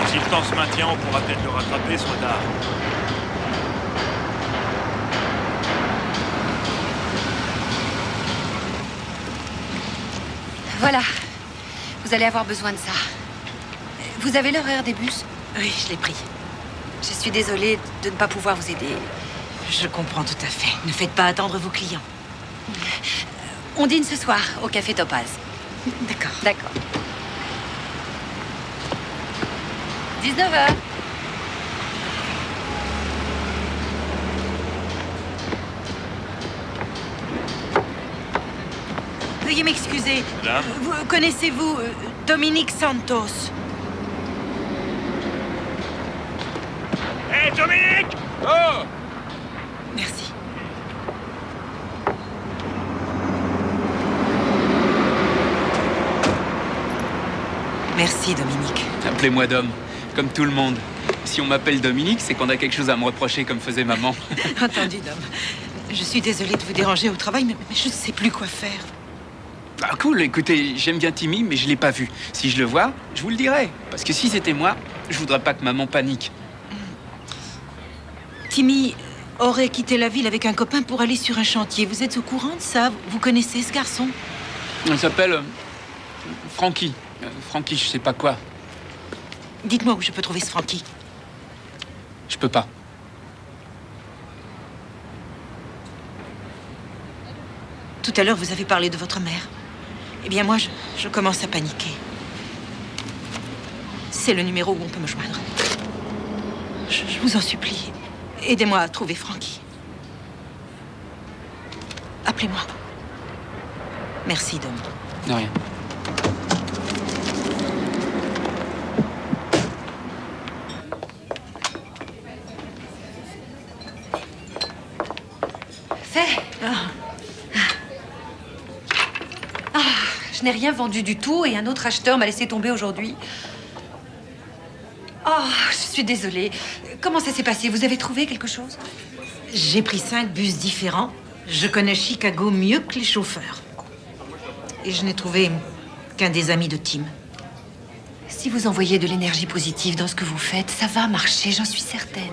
Si le temps se maintient, on pourra peut-être le rattraper ce retard. Voilà. Vous allez avoir besoin de ça. Vous avez l'horaire des bus Oui, je l'ai pris. Je suis désolée de ne pas pouvoir vous aider. Je comprends tout à fait. Ne faites pas attendre vos clients. On dîne ce soir au café Topaz. D'accord. D'accord. 19h. Veuillez m'excuser. Vous connaissez-vous euh, Dominique Santos? Hé, Dominique Oh Merci. Merci, Dominique. Appelez-moi Dom, comme tout le monde. Si on m'appelle Dominique, c'est qu'on a quelque chose à me reprocher comme faisait maman. Entendu, Dom. Je suis désolée de vous déranger au travail, mais, mais je ne sais plus quoi faire. Ah cool, écoutez, j'aime bien Timmy, mais je l'ai pas vu. Si je le vois, je vous le dirai. Parce que si c'était moi, je voudrais pas que maman panique. Timmy aurait quitté la ville avec un copain pour aller sur un chantier. Vous êtes au courant de ça? Vous connaissez ce garçon? Il s'appelle euh, Frankie. Euh, Frankie, je sais pas quoi. Dites-moi où je peux trouver ce Frankie. Je peux pas. Tout à l'heure, vous avez parlé de votre mère. Eh bien, moi, je, je commence à paniquer. C'est le numéro où on peut me joindre. Je, je vous en supplie, aidez-moi à trouver Frankie. Appelez-moi. Merci, Dom. De rien. Fait. Ah, je n'ai rien vendu du tout et un autre acheteur m'a laissé tomber aujourd'hui. Oh, je suis désolée. Comment ça s'est passé? Vous avez trouvé quelque chose? J'ai pris cinq bus différents. Je connais Chicago mieux que les chauffeurs. Et je n'ai trouvé qu'un des amis de Tim. Si vous envoyez de l'énergie positive dans ce que vous faites, ça va marcher, j'en suis certaine.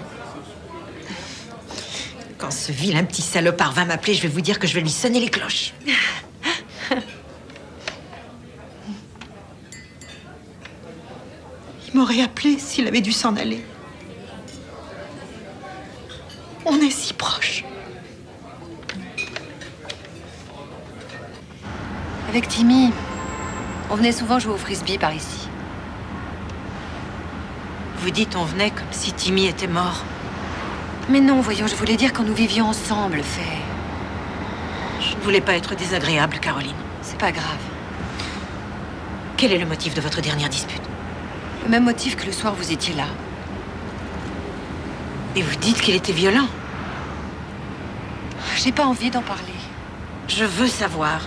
Quand ce vilain petit salopard va m'appeler, je vais vous dire que je vais lui sonner les cloches. Il m'aurait appelé s'il avait dû s'en aller. On est si proches. Avec Timmy, on venait souvent jouer au frisbee par ici. Vous dites on venait comme si Timmy était mort. Mais non, voyons, je voulais dire quand nous vivions ensemble, fait. Je ne voulais pas être désagréable, Caroline. C'est pas grave. Quel est le motif de votre dernière dispute? Le même motif que le soir vous étiez là. Et vous dites qu'il était violent J'ai pas envie d'en parler. Je veux savoir.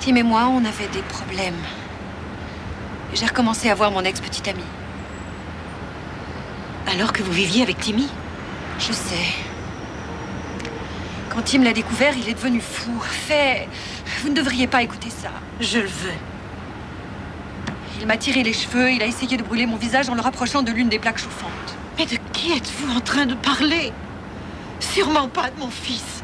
Tim et moi, on avait des problèmes. J'ai recommencé à voir mon ex-petite amie. Alors que vous viviez avec Timmy? Je sais. Quand Tim l'a découvert, il est devenu fou. Fait, vous ne devriez pas écouter ça. Je le veux. Il m'a tiré les cheveux, il a essayé de brûler mon visage en le rapprochant de l'une des plaques chauffantes. Mais de qui êtes-vous en train de parler? Sûrement pas de mon fils.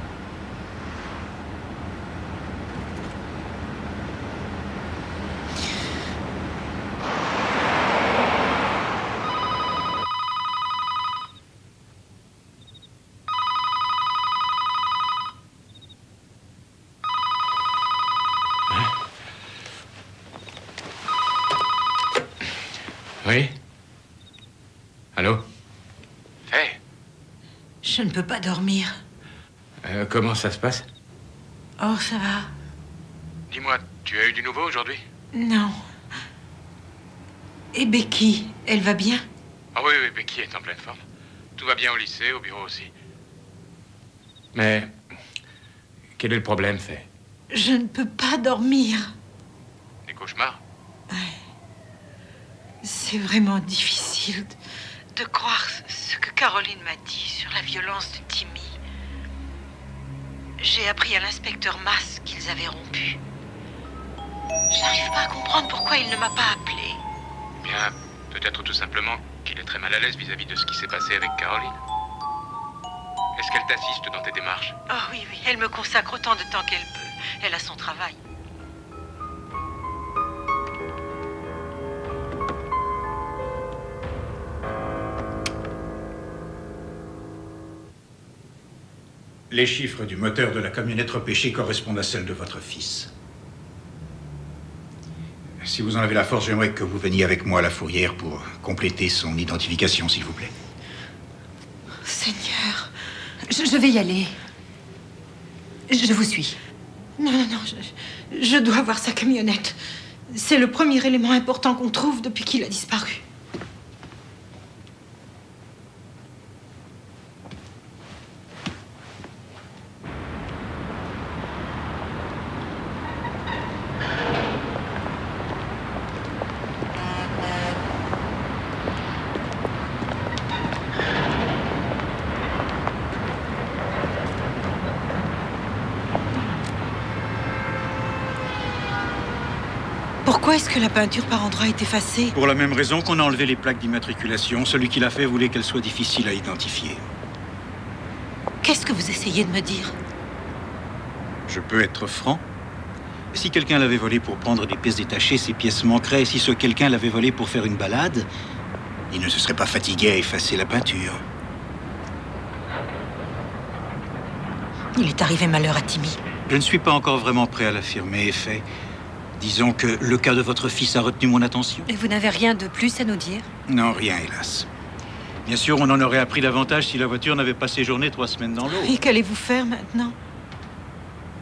Oui Allô Hé, Je ne peux pas dormir. Euh, Comment ça se passe? Oh, ça va. Dis-moi, tu as eu du nouveau aujourd'hui? Non. Et Becky, elle va bien? Ah oui, oui, Becky est en pleine forme. Tout va bien au lycée, au bureau aussi. Mais quel est le problème, Faye? Je ne peux pas dormir. Des cauchemars? C'est vraiment difficile de, de croire ce que Caroline m'a dit violence de Timmy. J'ai appris à l'inspecteur Mass qu'ils avaient rompu. Je n'arrive pas à comprendre pourquoi il ne m'a pas appelé. Bien, peut-être tout simplement qu'il est très mal à l'aise vis-à-vis de ce qui s'est passé avec Caroline. Est-ce qu'elle t'assiste dans tes démarches? Ah oui, oui, elle me consacre autant de temps qu'elle peut. Elle a son travail. Les chiffres du moteur de la camionnette repêchée correspondent à celles de votre fils. Si vous en avez la force, j'aimerais que vous veniez avec moi à la fourrière pour compléter son identification, s'il vous plaît. Seigneur. Je, vais y aller. Je vous suis. Non, non, non, je, je dois voir sa camionnette. C'est le premier élément important qu'on trouve depuis qu'il a disparu. Pourquoi est-ce que la peinture par endroits est effacée Pour la même raison qu'on a enlevé les plaques d'immatriculation, celui qui l'a fait voulait qu'elle soit difficile à identifier. Qu'est-ce que vous essayez de me dire Je peux être franc Si quelqu'un l'avait volé pour prendre des pièces détachées, ces pièces manqueraient. Si ce quelqu'un l'avait volé pour faire une balade, il ne se serait pas fatigué à effacer la peinture. Il est arrivé malheur à Timmy. Je ne suis pas encore vraiment prêt à l'affirmer, effet. Disons que le cas de votre fils a retenu mon attention. Et vous n'avez rien de plus à nous dire? Non, rien, hélas. Bien sûr, on en aurait appris davantage si la voiture n'avait pas séjourné trois semaines dans l'eau. Et qu'allez-vous faire maintenant?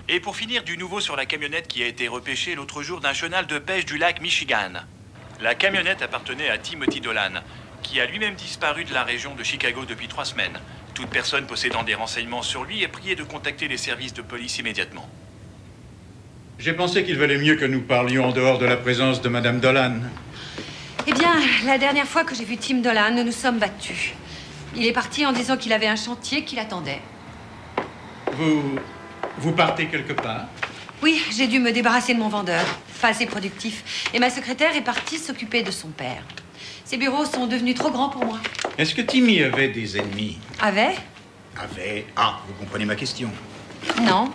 Et pour finir, du nouveau sur la camionnette qui a été repêchée l'autre jour d'un chenal de pêche du lac Michigan. La camionnette appartenait à Timothy Dolan, qui a lui-même disparu de la région de Chicago depuis trois semaines. Toute personne possédant des renseignements sur lui est priée de contacter les services de police immédiatement. J'ai pensé qu'il valait mieux que nous parlions en dehors de la présence de Madame Dolan. Eh bien, la dernière fois que j'ai vu Tim Dolan, nous nous sommes battus. Il est parti en disant qu'il avait un chantier qui l'attendait. Vous. Vous partez quelque part? Oui, j'ai dû me débarrasser de mon vendeur, pas assez productif. Et ma secrétaire est partie s'occuper de son père. Ses bureaux sont devenus trop grands pour moi. Est-ce que Timmy avait des ennemis? Avait? Avait. Ah, vous comprenez ma question. Non.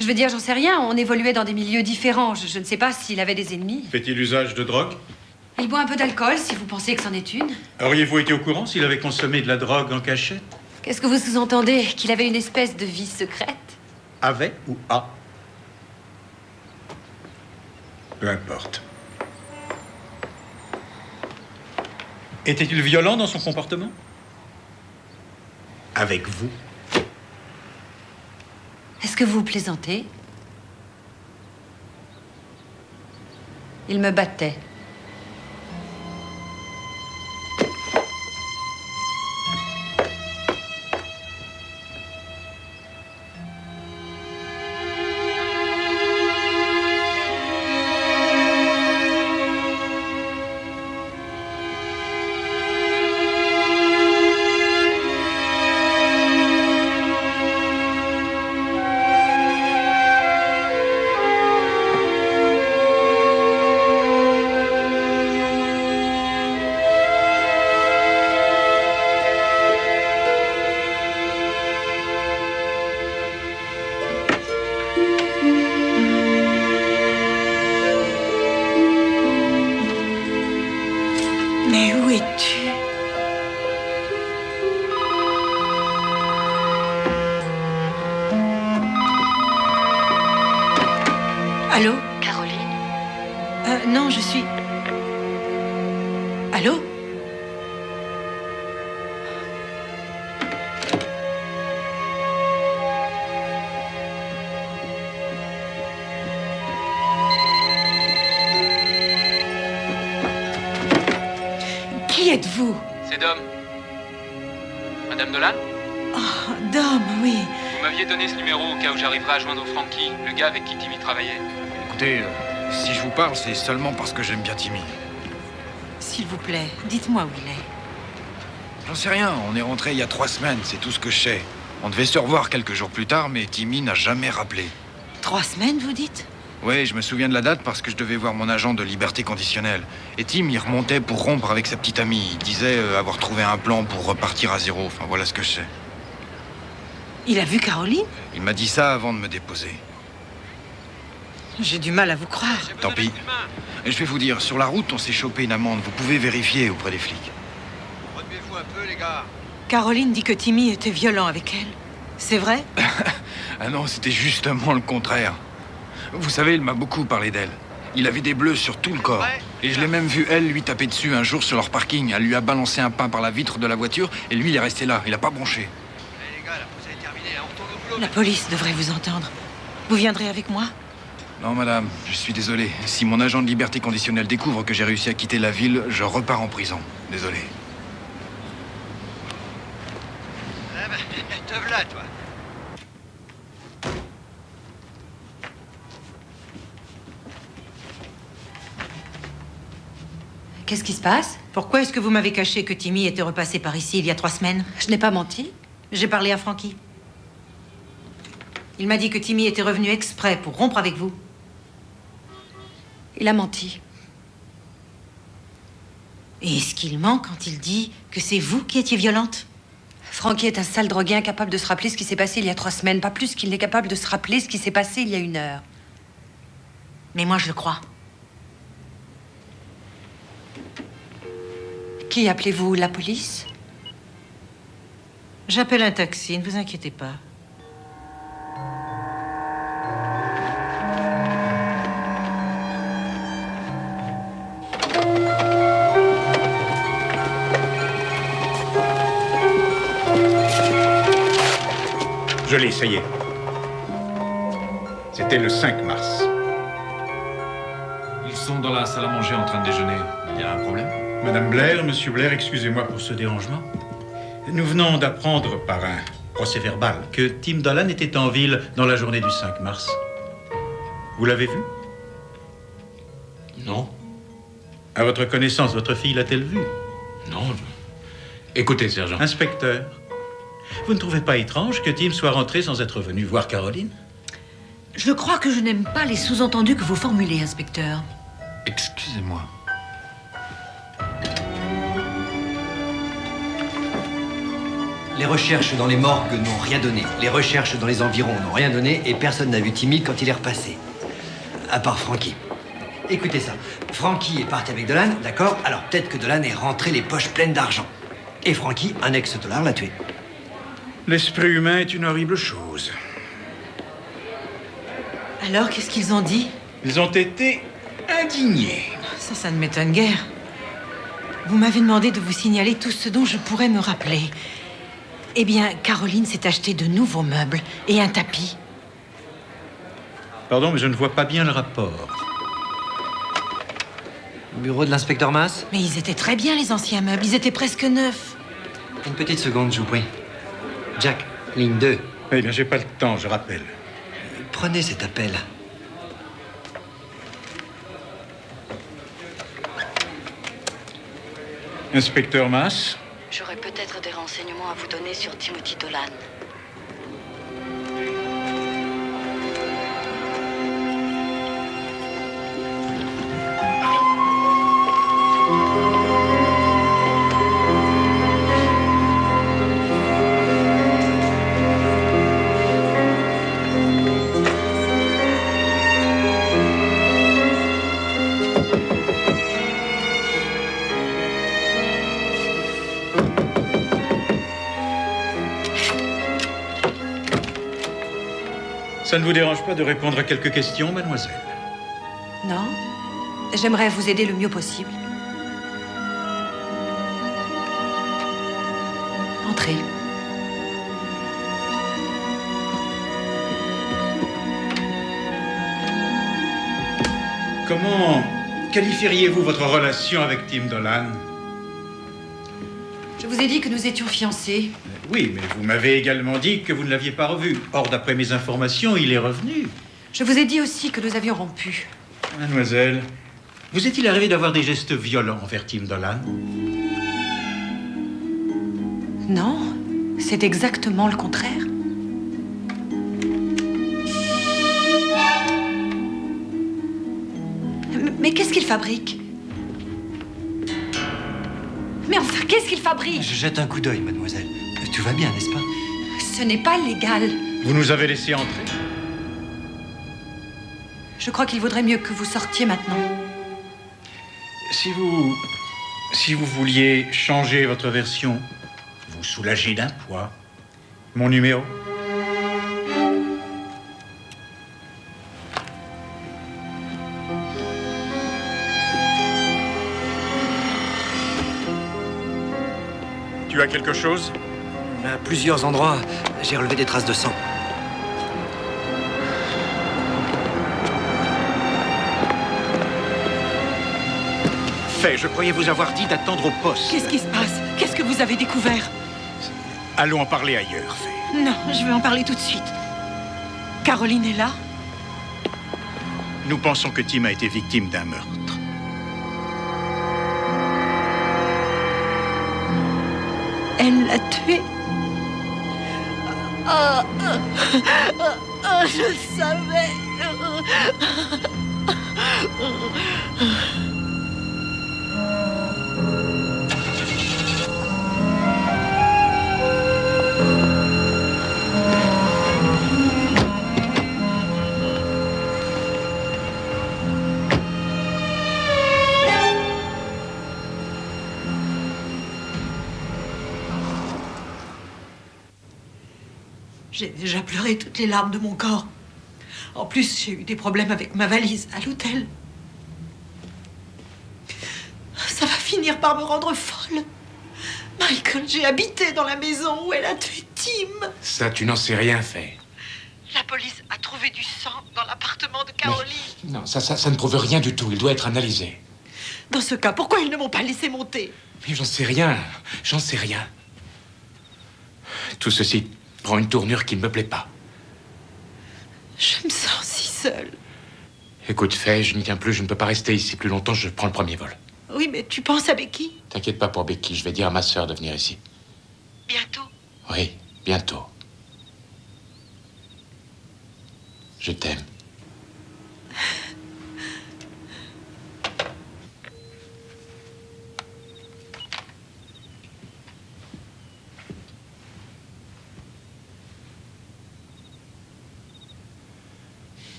Je veux dire, j'en sais rien. On évoluait dans des milieux différents. Je, je ne sais pas s'il avait des ennemis. Fait-il usage de drogue? Il boit un peu d'alcool, si vous pensez que c'en est une. Auriez-vous été au courant s'il avait consommé de la drogue en cachette? Qu'est-ce que vous sous-entendez? Qu'il avait une espèce de vie secrète? Avait ou a? Peu importe. Était-il violent dans son comportement? Avec vous Est-ce que vous plaisantez? Il me battait. Êtes-vous C'est Dom. Madame Dolan Oh, Dom, oui. Vous m'aviez donné ce numéro au cas où j'arriverais à joindre Frankie, le gars avec qui Timmy travaillait. Écoutez, euh, si je vous parle, c'est seulement parce que j'aime bien Timmy. S'il vous plaît, dites-moi où il est. J'en sais rien, on est rentré il y a trois semaines, c'est tout ce que je sais. On devait se revoir quelques jours plus tard, mais Timmy n'a jamais rappelé. Trois semaines, vous dites? Oui, je me souviens de la date parce que je devais voir mon agent de liberté conditionnelle. Et Tim, il remontait pour rompre avec sa petite amie. Il disait euh, avoir trouvé un plan pour repartir à zéro. Enfin, voilà ce que je sais. Il a vu Caroline? Il m'a dit ça avant de me déposer. J'ai du mal à vous croire. Tant pis. Et je vais vous dire, sur la route, on s'est chopé une amende. Vous pouvez vérifier auprès des flics. Remuez-vous un peu, les gars. Caroline dit que Timmy était violent avec elle. C'est vrai? Ah non, c'était justement le contraire. Vous savez, il m'a beaucoup parlé d'elle. Il avait des bleus sur tout le corps. Et je l'ai même vu, elle, lui taper dessus un jour sur leur parking. Elle lui a balancé un pain par la vitre de la voiture et lui, il est resté là. Il a pas bronché. La police devrait vous entendre. Vous viendrez avec moi? Non, madame, je suis désolé. Si mon agent de liberté conditionnelle découvre que j'ai réussi à quitter la ville, je repars en prison. Désolé. Eh ben, te v'là, toi. Qu'est-ce qui se passe Pourquoi est-ce que vous m'avez caché que Timmy était repassé par ici il y a trois semaines? Je n'ai pas menti. J'ai parlé à Frankie. Il m'a dit que Timmy était revenu exprès pour rompre avec vous. Il a menti. Et est-ce qu'il ment quand il dit que c'est vous qui étiez violente? Frankie est un sale drogué incapable de se rappeler ce qui s'est passé il y a trois semaines, pas plus qu'il n'est capable de se rappeler ce qui s'est passé il y a une heure. Mais moi, je le crois. Qui appelez-vous La police? J'appelle un taxi, ne vous inquiétez pas. Je l'ai, ça y est. C'était le 5 mars. Ils sont dans la salle à manger en train de déjeuner. Il y a un problème? Madame Blair, Monsieur Blair, excusez-moi pour ce dérangement. Nous venons d'apprendre par un procès verbal que Tim Dolan était en ville dans la journée du 5 mars. Vous l'avez vu? Non. À votre connaissance, votre fille l'a-t-elle vu? Non. Écoutez, sergent. Inspecteur, vous ne trouvez pas étrange que Tim soit rentré sans être venu voir Caroline? Je crois que je n'aime pas les sous-entendus que vous formulez, inspecteur. Excusez-moi. Les recherches dans les morgues n'ont rien donné. Les recherches dans les environs n'ont rien donné et personne n'a vu Timmy quand il est repassé. À part Frankie. Écoutez ça. Frankie est parti avec Dolan, d'accord? Alors peut-être que Dolan est rentré les poches pleines d'argent. Et Frankie, un ex-dollar, l'a tué. L'esprit humain est une horrible chose. Alors, qu'est-ce qu'ils ont dit? Ils ont été indignés. Ça, ça ne m'étonne guère. Vous m'avez demandé de vous signaler tout ce dont je pourrais me rappeler. Eh bien, Caroline s'est acheté de nouveaux meubles et un tapis. Pardon, mais je ne vois pas bien le rapport. Bureau de l'inspecteur Mass Mais ils étaient très bien, les anciens meubles. Ils étaient presque neufs. Une petite seconde, je vous prie. Jack, ligne 2. Eh bien, j'ai pas le temps, je rappelle. Prenez cet appel. Inspecteur Mass, J'aurais peut-être des renseignements à vous donner sur Timothy Dolan. Ça ne vous dérange pas de répondre à quelques questions, mademoiselle Non J'aimerais vous aider le mieux possible. Entrez. Comment qualifieriez-vous votre relation avec Tim Dolan? Vous ai dit que nous étions fiancés. Oui, mais vous m'avez également dit que vous ne l'aviez pas revu. Or, d'après mes informations, il est revenu. Je vous ai dit aussi que nous avions rompu. Mademoiselle, vous est-il arrivé d'avoir des gestes violents envers Tim Dolan? Non, c'est exactement le contraire. M- Mais qu'est-ce qu'il fabrique? Mais enfin, qu'est-ce qu'il fabrique? Je jette un coup d'œil, mademoiselle. Tout va bien, n'est-ce pas Ce n'est pas légal. Vous nous avez laissé entrer. Je crois qu'il vaudrait mieux que vous sortiez maintenant. Si vous. Si vous vouliez changer votre version, vous soulager d'un poids. Mon numéro Tu as quelque chose? À plusieurs endroits, j'ai relevé des traces de sang. Fait, je croyais vous avoir dit d'attendre au poste. Qu'est-ce qui se passe? Qu'est-ce que vous avez découvert? Allons en parler ailleurs, Fait. Non, je veux en parler tout de suite. Caroline est là? Nous pensons que Tim a été victime d'un meurtre. Elle l'a tué? Ah, je savais. J'ai déjà pleuré toutes les larmes de mon corps. En plus, j'ai eu des problèmes avec ma valise à l'hôtel. Ça va finir par me rendre folle. Michael, j'ai habité dans la maison où elle a tué Tim. Ça, tu n'en sais rien, fait. La police a trouvé du sang dans l'appartement de Caroline. Non, ça, ça, ça ne prouve rien du tout. Il doit être analysé. Dans ce cas, pourquoi ils ne m'ont pas laissé monter? Mais j'en sais rien. J'en sais rien. Tout ceci prend une tournure qui ne me plaît pas. Je me sens si seule. Écoute, fais, je n'y tiens plus, je ne peux pas rester ici plus longtemps, je prends le premier vol. Oui, mais tu penses à Becky? T'inquiète pas pour Becky, je vais dire à ma sœur de venir ici. Bientôt? Oui, bientôt. Je t'aime.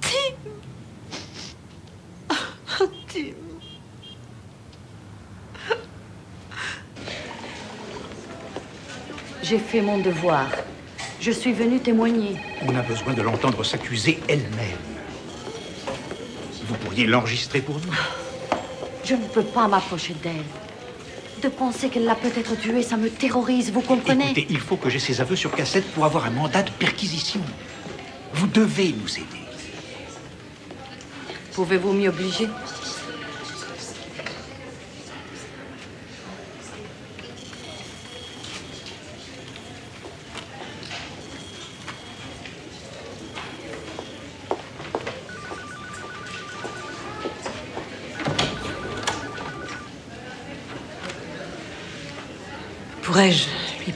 Tim Oh, Tim J'ai fait mon devoir. Je suis venue témoigner. On a besoin de l'entendre s'accuser elle-même. Vous pourriez l'enregistrer pour nous Je ne peux pas m'approcher d'elle. De penser qu'elle l'a peut-être tuée, ça me terrorise, vous comprenez? Écoutez, il faut que j'ai ses aveux sur cassette pour avoir un mandat de perquisition. Vous devez nous aider. Pouvez-vous m'y obliger?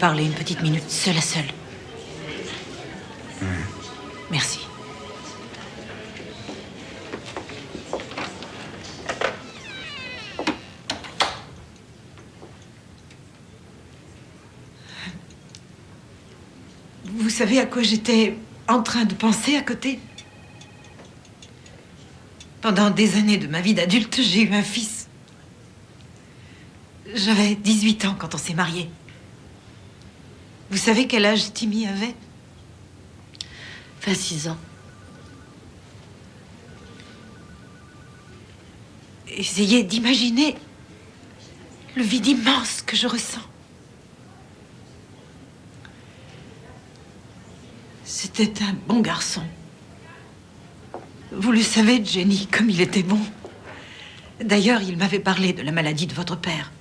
Parler une petite minute, seule à seule Merci. Vous savez à quoi j'étais en train de penser à côté? Pendant des années de ma vie d'adulte, j'ai eu un fils. J'avais 18 ans quand on s'est mariés. Vous savez quel âge Timmy avait? 26 ans. Essayez d'imaginer le vide immense que je ressens. C'était un bon garçon. Vous le savez, Jenny, comme il était bon. D'ailleurs, il m'avait parlé de la maladie de votre père.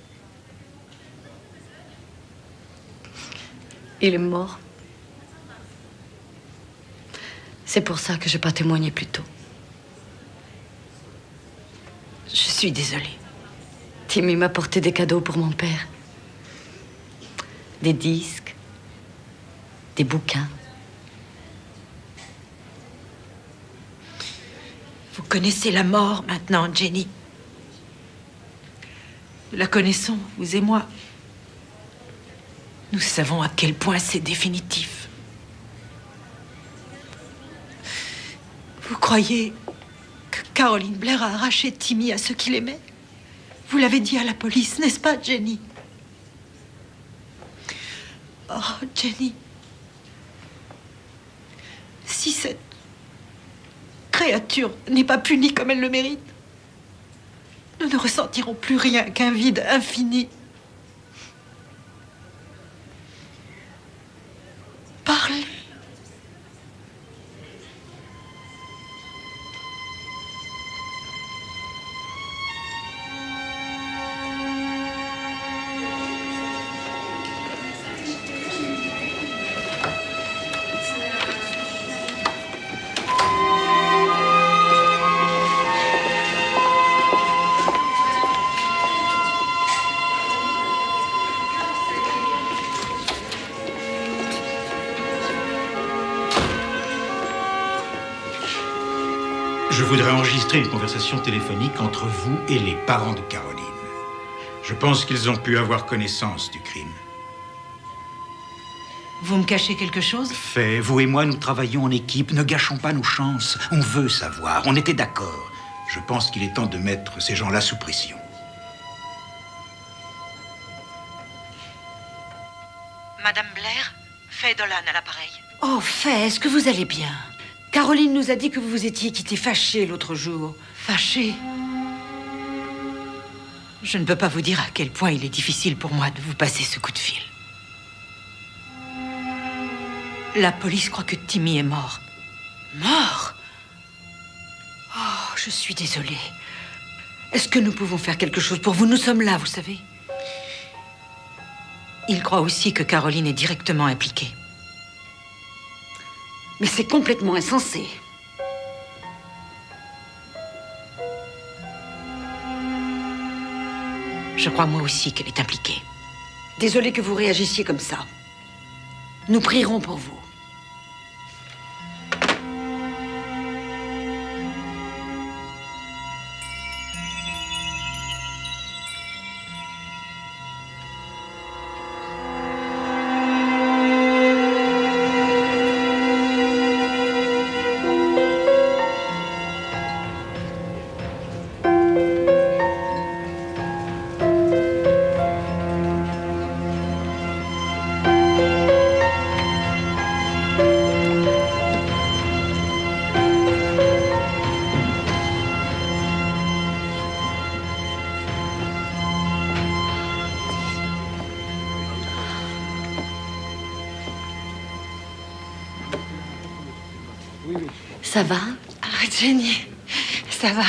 Il est mort. C'est pour ça que je n'ai pas témoigné plus tôt. Je suis désolée. Timmy m'a porté des cadeaux pour mon père. Des disques, des bouquins. Vous connaissez la mort maintenant, Jenny. Nous la connaissons, vous et moi. Nous savons à quel point c'est définitif. Vous croyez que Caroline Blair a arraché Timmy à ceux qu'il aimait? Vous l'avez dit à la police, n'est-ce pas, Jenny? Oh, Jenny. Si cette créature n'est pas punie comme elle le mérite, nous ne ressentirons plus rien qu'un vide infini. Une conversation téléphonique entre vous et les parents de Caroline. Je pense qu'ils ont pu avoir connaissance du crime. Vous me cachez quelque chose? Fait, vous et moi, nous travaillons en équipe. Ne gâchons pas nos chances. On veut savoir. On était d'accord. Je pense qu'il est temps de mettre ces gens-là sous pression. Madame Blair, Faye Dolan à l'appareil. Oh, Faye, est-ce que vous allez bien? Caroline nous a dit que vous vous étiez quitté fâché l'autre jour. Fâché Je ne peux pas vous dire à quel point il est difficile pour moi de vous passer ce coup de fil. La police croit que Timmy est mort. Mort? Oh, je suis désolée. Est-ce que nous pouvons faire quelque chose pour vous? Nous sommes là, vous savez. Il croit aussi que Caroline est directement impliquée. Mais c'est complètement insensé. Je crois moi aussi qu'elle est impliquée. Désolée que vous réagissiez comme ça. Nous prierons pour vous. Ça va Ah, Jenny, ça va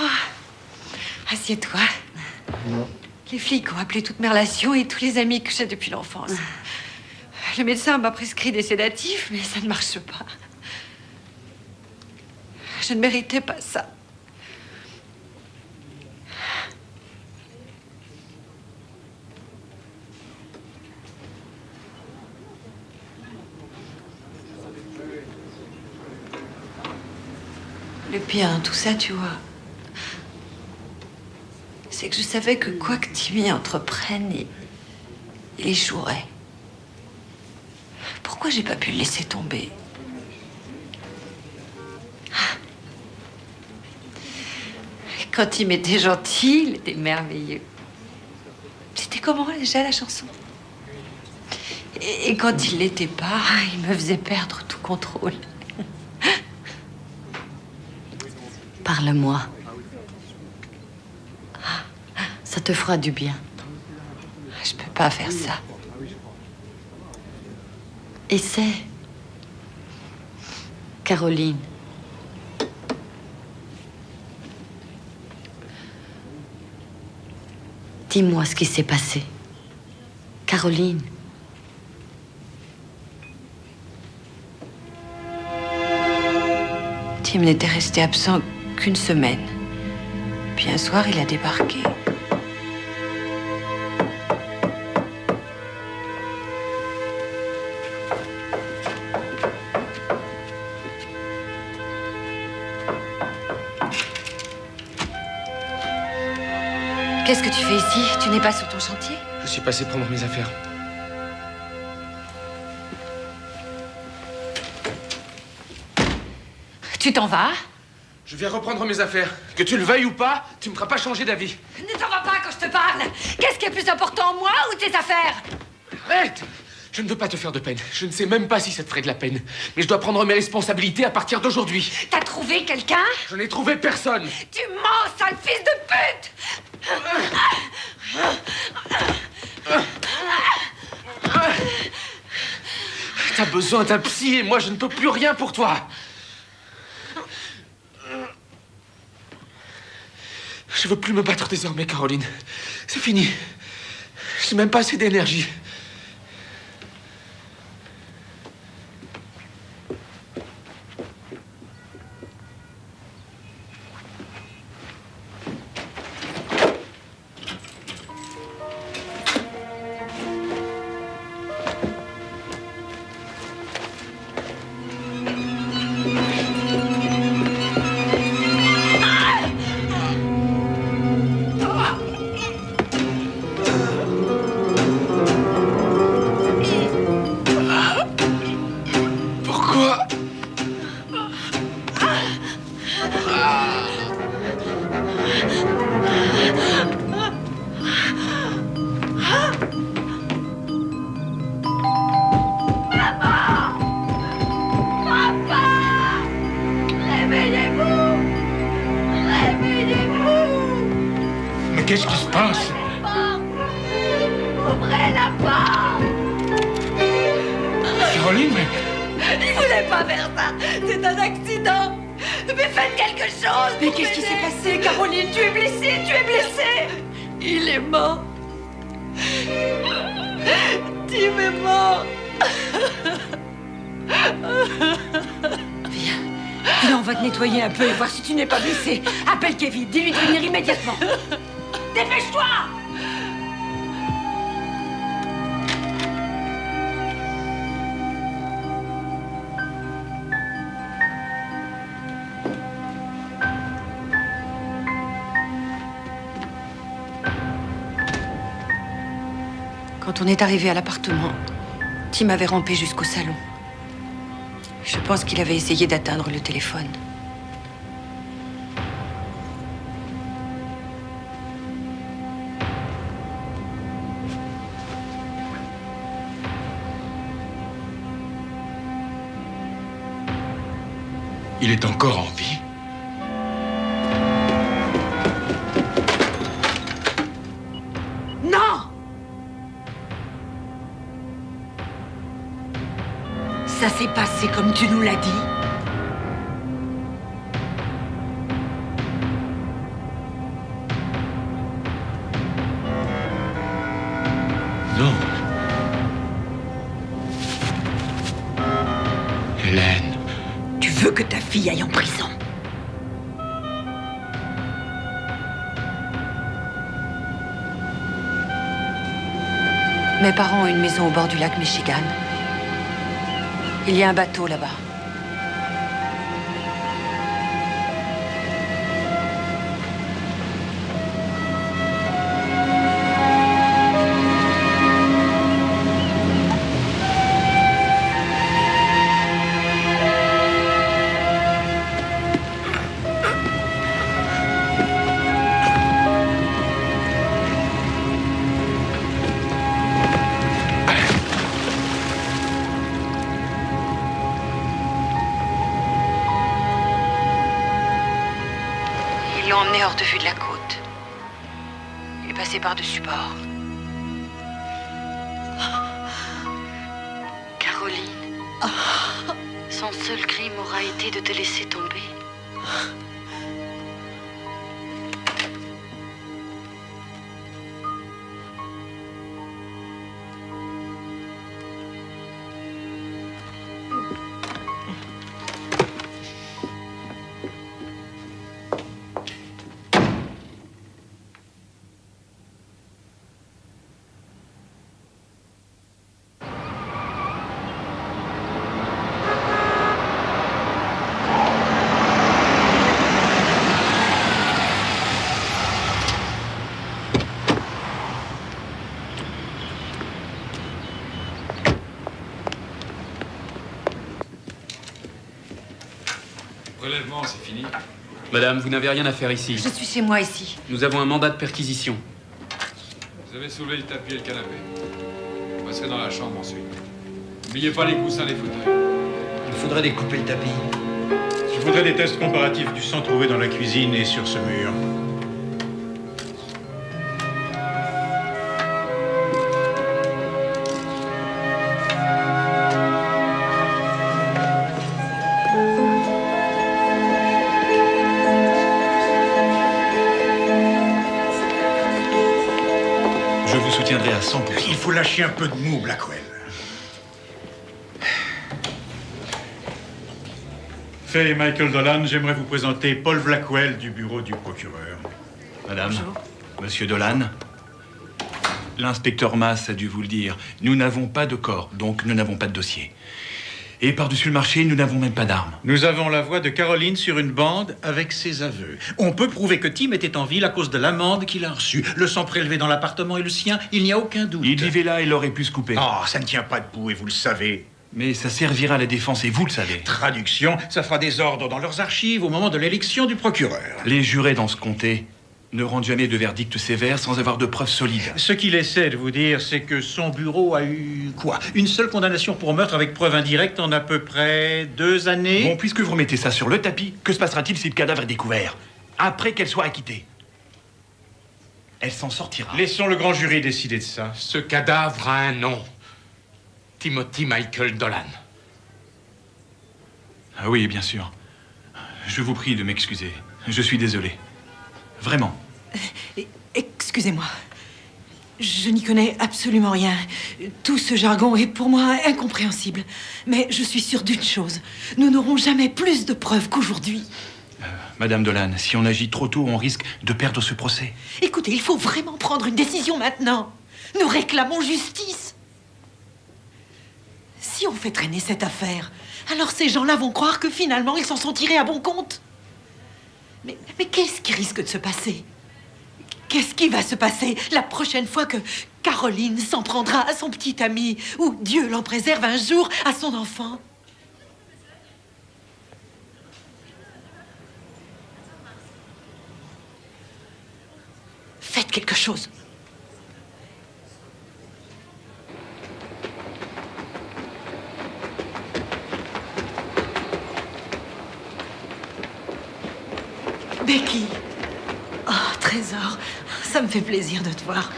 Oh, Assieds-toi. Les flics ont appelé toutes mes relations et tous les amis que j'ai depuis l'enfance. Le médecin m'a prescrit des sédatifs, mais ça ne marche pas. Je ne méritais pas ça. Le pire dans tout ça, tu vois, c'est que je savais que quoi que Timmy entreprenne, il, il échouerait. Pourquoi j'ai pas pu le laisser tomber? Quand il m'était gentil, il était merveilleux. C'était comment déjà la chanson? Et, et quand il l'était pas, il me faisait perdre tout contrôle. Parle-moi. Ça te fera du bien. Je peux pas faire ça. Essaie. Caroline. Dis-moi ce qui s'est passé. Caroline. Tim n'était resté absent qu'une semaine. Puis un soir, il a débarqué. Qu'est-ce que tu fais ici? Tu n'es pas sur ton chantier? Je suis passé prendre mes affaires. Tu t'en vas? Je viens reprendre mes affaires. Que tu le veuilles ou pas, tu me feras pas changer d'avis. Ne t'en vas pas quand je te parle Qu'est-ce qui est plus important, moi ou tes affaires? Arrête Je ne veux pas te faire de peine. Je ne sais même pas si ça te ferait de la peine. Mais je dois prendre mes responsabilités à partir d'aujourd'hui. T'as trouvé quelqu'un? Je n'ai trouvé personne. Tu mens, sale fils de pute T'as besoin d'un psy et moi je ne peux plus rien pour toi. Je veux plus me battre désormais, Caroline. C'est fini. J'ai même pas assez d'énergie. Tim avait rampé jusqu'au salon. Je pense qu'il avait essayé d'atteindre le téléphone. Il est encore en Ça s'est passé comme tu nous l'as dit. Non. Hélène. Tu veux que ta fille aille en prison? Mes parents ont une maison au bord du lac Michigan. Il y a un bateau là-bas. Madame, vous n'avez rien à faire ici. Je suis chez moi ici. Nous avons un mandat de perquisition. Vous avez soulevé le tapis et le canapé. Vous passerez dans la chambre ensuite. N'oubliez pas les coussins, les fauteuils. Il faudrait découper le tapis. Je voudrais des tests comparatifs du sang trouvé dans la cuisine et sur ce mur. Il faut lâcher un peu de mou, Blackwell. Faye et Michael Dolan, j'aimerais vous présenter Paul Blackwell du bureau du procureur. Madame, Monsieur Dolan, l'inspecteur Mass a dû vous le dire. Nous n'avons pas de corps, donc nous n'avons pas de dossier. Et par-dessus le marché, nous n'avons même pas d'armes. Nous avons la voix de Caroline sur une bande avec ses aveux. On peut prouver que Tim était en ville à cause de l'amende qu'il a reçue. Le sang prélevé dans l'appartement est le sien, il n'y a aucun doute. Il vivait là, il aurait pu se couper. Oh, ça ne tient pas debout et vous le savez. Mais ça servira à la défense et vous le savez. Traduction, ça fera des ordres dans leurs archives au moment de l'élection du procureur. Les jurés dans ce comté ne rendent jamais de verdict sévère sans avoir de preuves solides. Ce qu'il essaie de vous dire, c'est que son bureau a eu quoi? Une seule condamnation pour meurtre avec preuve indirecte en à peu près deux années? Bon, puisque vous remettez ça sur le tapis, que se passera-t-il si le cadavre est découvert? Après qu'elle soit acquittée Elle s'en sortira. Laissons le grand jury décider de ça. Ce cadavre a un nom. Timothy Michael Dolan. Ah oui, bien sûr. Je vous prie de m'excuser. Je suis désolé. Vraiment. Excusez-moi. Je n'y connais absolument rien. Tout ce jargon est pour moi incompréhensible. Mais je suis sûre d'une chose. Nous n'aurons jamais plus de preuves qu'aujourd'hui. Madame Dolan, si on agit trop tôt, on risque de perdre ce procès. Écoutez, il faut vraiment prendre une décision maintenant. Nous réclamons justice. Si on fait traîner cette affaire, alors ces gens-là vont croire que finalement ils s'en sont tirés à bon compte. Mais, qu'est-ce qui risque de se passer? Qu'est-ce qui va se passer la prochaine fois que Caroline s'en prendra à son petit ami ou Dieu l'en préserve un jour à son enfant? Faites quelque chose. Becky. Oh, Trésor, ça me fait plaisir de te voir.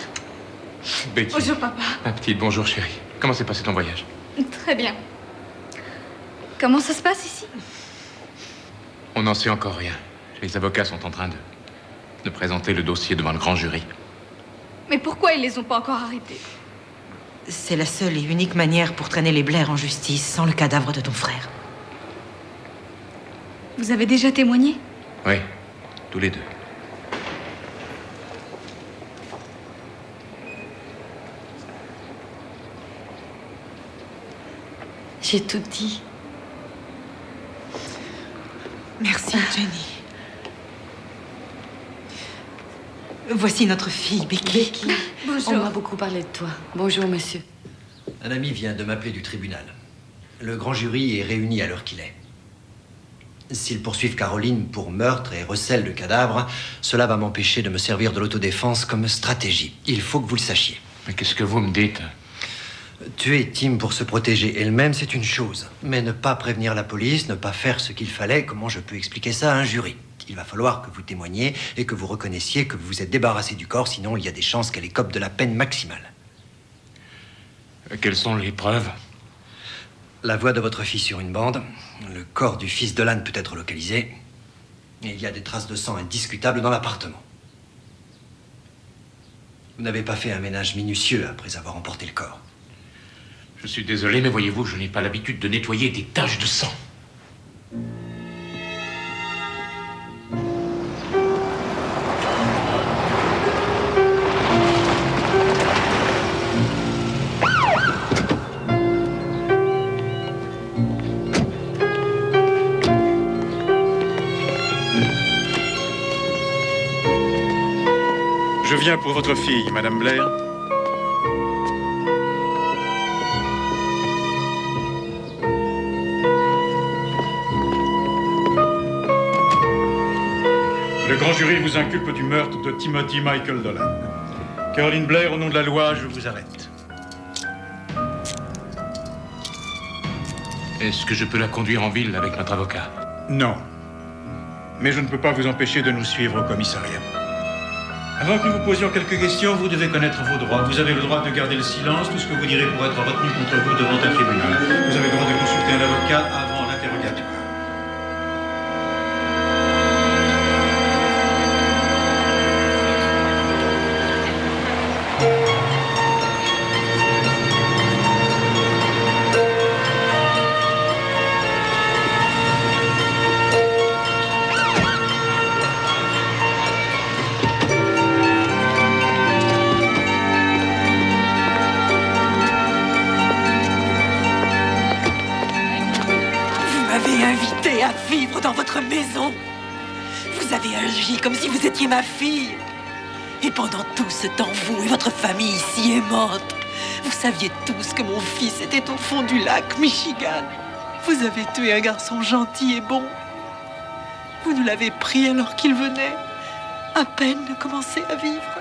Becky. Bonjour, papa. Ma petite, bonjour chérie. Comment s'est passé ton voyage? Très bien. Comment ça se passe ici? On n'en sait encore rien. Les avocats sont en train de, de présenter le dossier devant le grand jury. Mais pourquoi ils les ont pas encore arrêtés? C'est la seule et unique manière pour traîner les Blair en justice sans le cadavre de ton frère. Vous avez déjà témoigné? Oui, tous les deux. J'ai tout dit. Merci, Jenny. Voici notre fille, Becky. On m'a beaucoup parlé de toi. Bonjour, monsieur. Un ami vient de m'appeler du tribunal. Le grand jury est réuni à l'heure qu'il est. S'ils poursuivent Caroline pour meurtre et recel de cadavres, cela va m'empêcher de me servir de l'autodéfense comme stratégie. Il faut que vous le sachiez. Mais qu'est-ce que vous me dites Tuer Tim pour se protéger elle-même, c'est une chose. Mais ne pas prévenir la police, ne pas faire ce qu'il fallait, comment je peux expliquer ça à un jury Il va falloir que vous témoigniez et que vous reconnaissiez que vous vous êtes débarrassé du corps, sinon il y a des chances qu'elle écope de la peine maximale. Quelles sont les preuves? La voix de votre fille sur une bande. Le corps du fils de l'âne peut être localisé. Il y a des traces de sang indiscutables dans l'appartement. Vous n'avez pas fait un ménage minutieux après avoir emporté le corps. Je suis désolé, mais voyez-vous, je n'ai pas l'habitude de nettoyer des taches de sang. Viens pour votre fille, Madame Blair. Le grand jury vous inculpe du meurtre de Timothy Michael Dolan. Caroline Blair, au nom de la loi, je vous arrête. Est-ce que je peux la conduire en ville avec notre avocat? Non. Mais je ne peux pas vous empêcher de nous suivre au commissariat. Avant que nous vous posions quelques questions, vous devez connaître vos droits. Vous avez le droit de garder le silence. Tout ce que vous direz pourrait être retenu contre vous devant un tribunal. Vous avez le droit de consulter un avocat étiez ma fille. Et pendant tout ce temps, vous et votre famille est morte. Vous saviez tous que mon fils était au fond du lac Michigan. Vous avez tué un garçon gentil et bon. Vous nous l'avez pris alors qu'il venait à peine de commencer à vivre.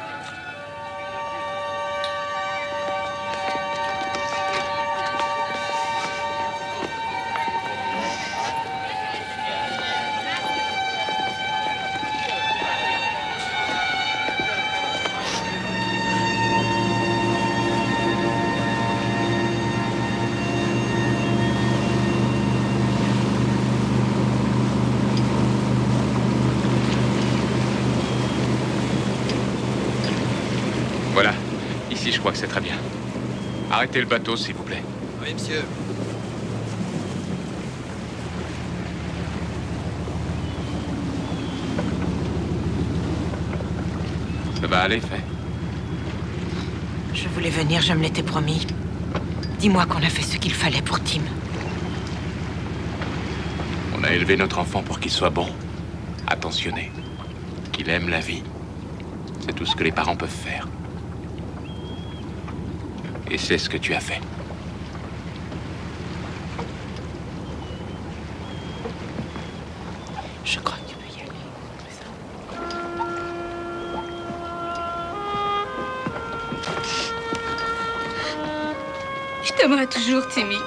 Arrêtez le bateau, s'il vous plaît. Oui, monsieur. Ça va aller, fait. Je voulais venir, je me l'étais promis. Dis-moi qu'on a fait ce qu'il fallait pour Tim. On a élevé notre enfant pour qu'il soit bon, attentionné, qu'il aime la vie. C'est tout ce que les parents peuvent faire. Et c'est ce que tu as fait. Je crois que tu peux y aller. Je t'aimerai toujours, Timmy.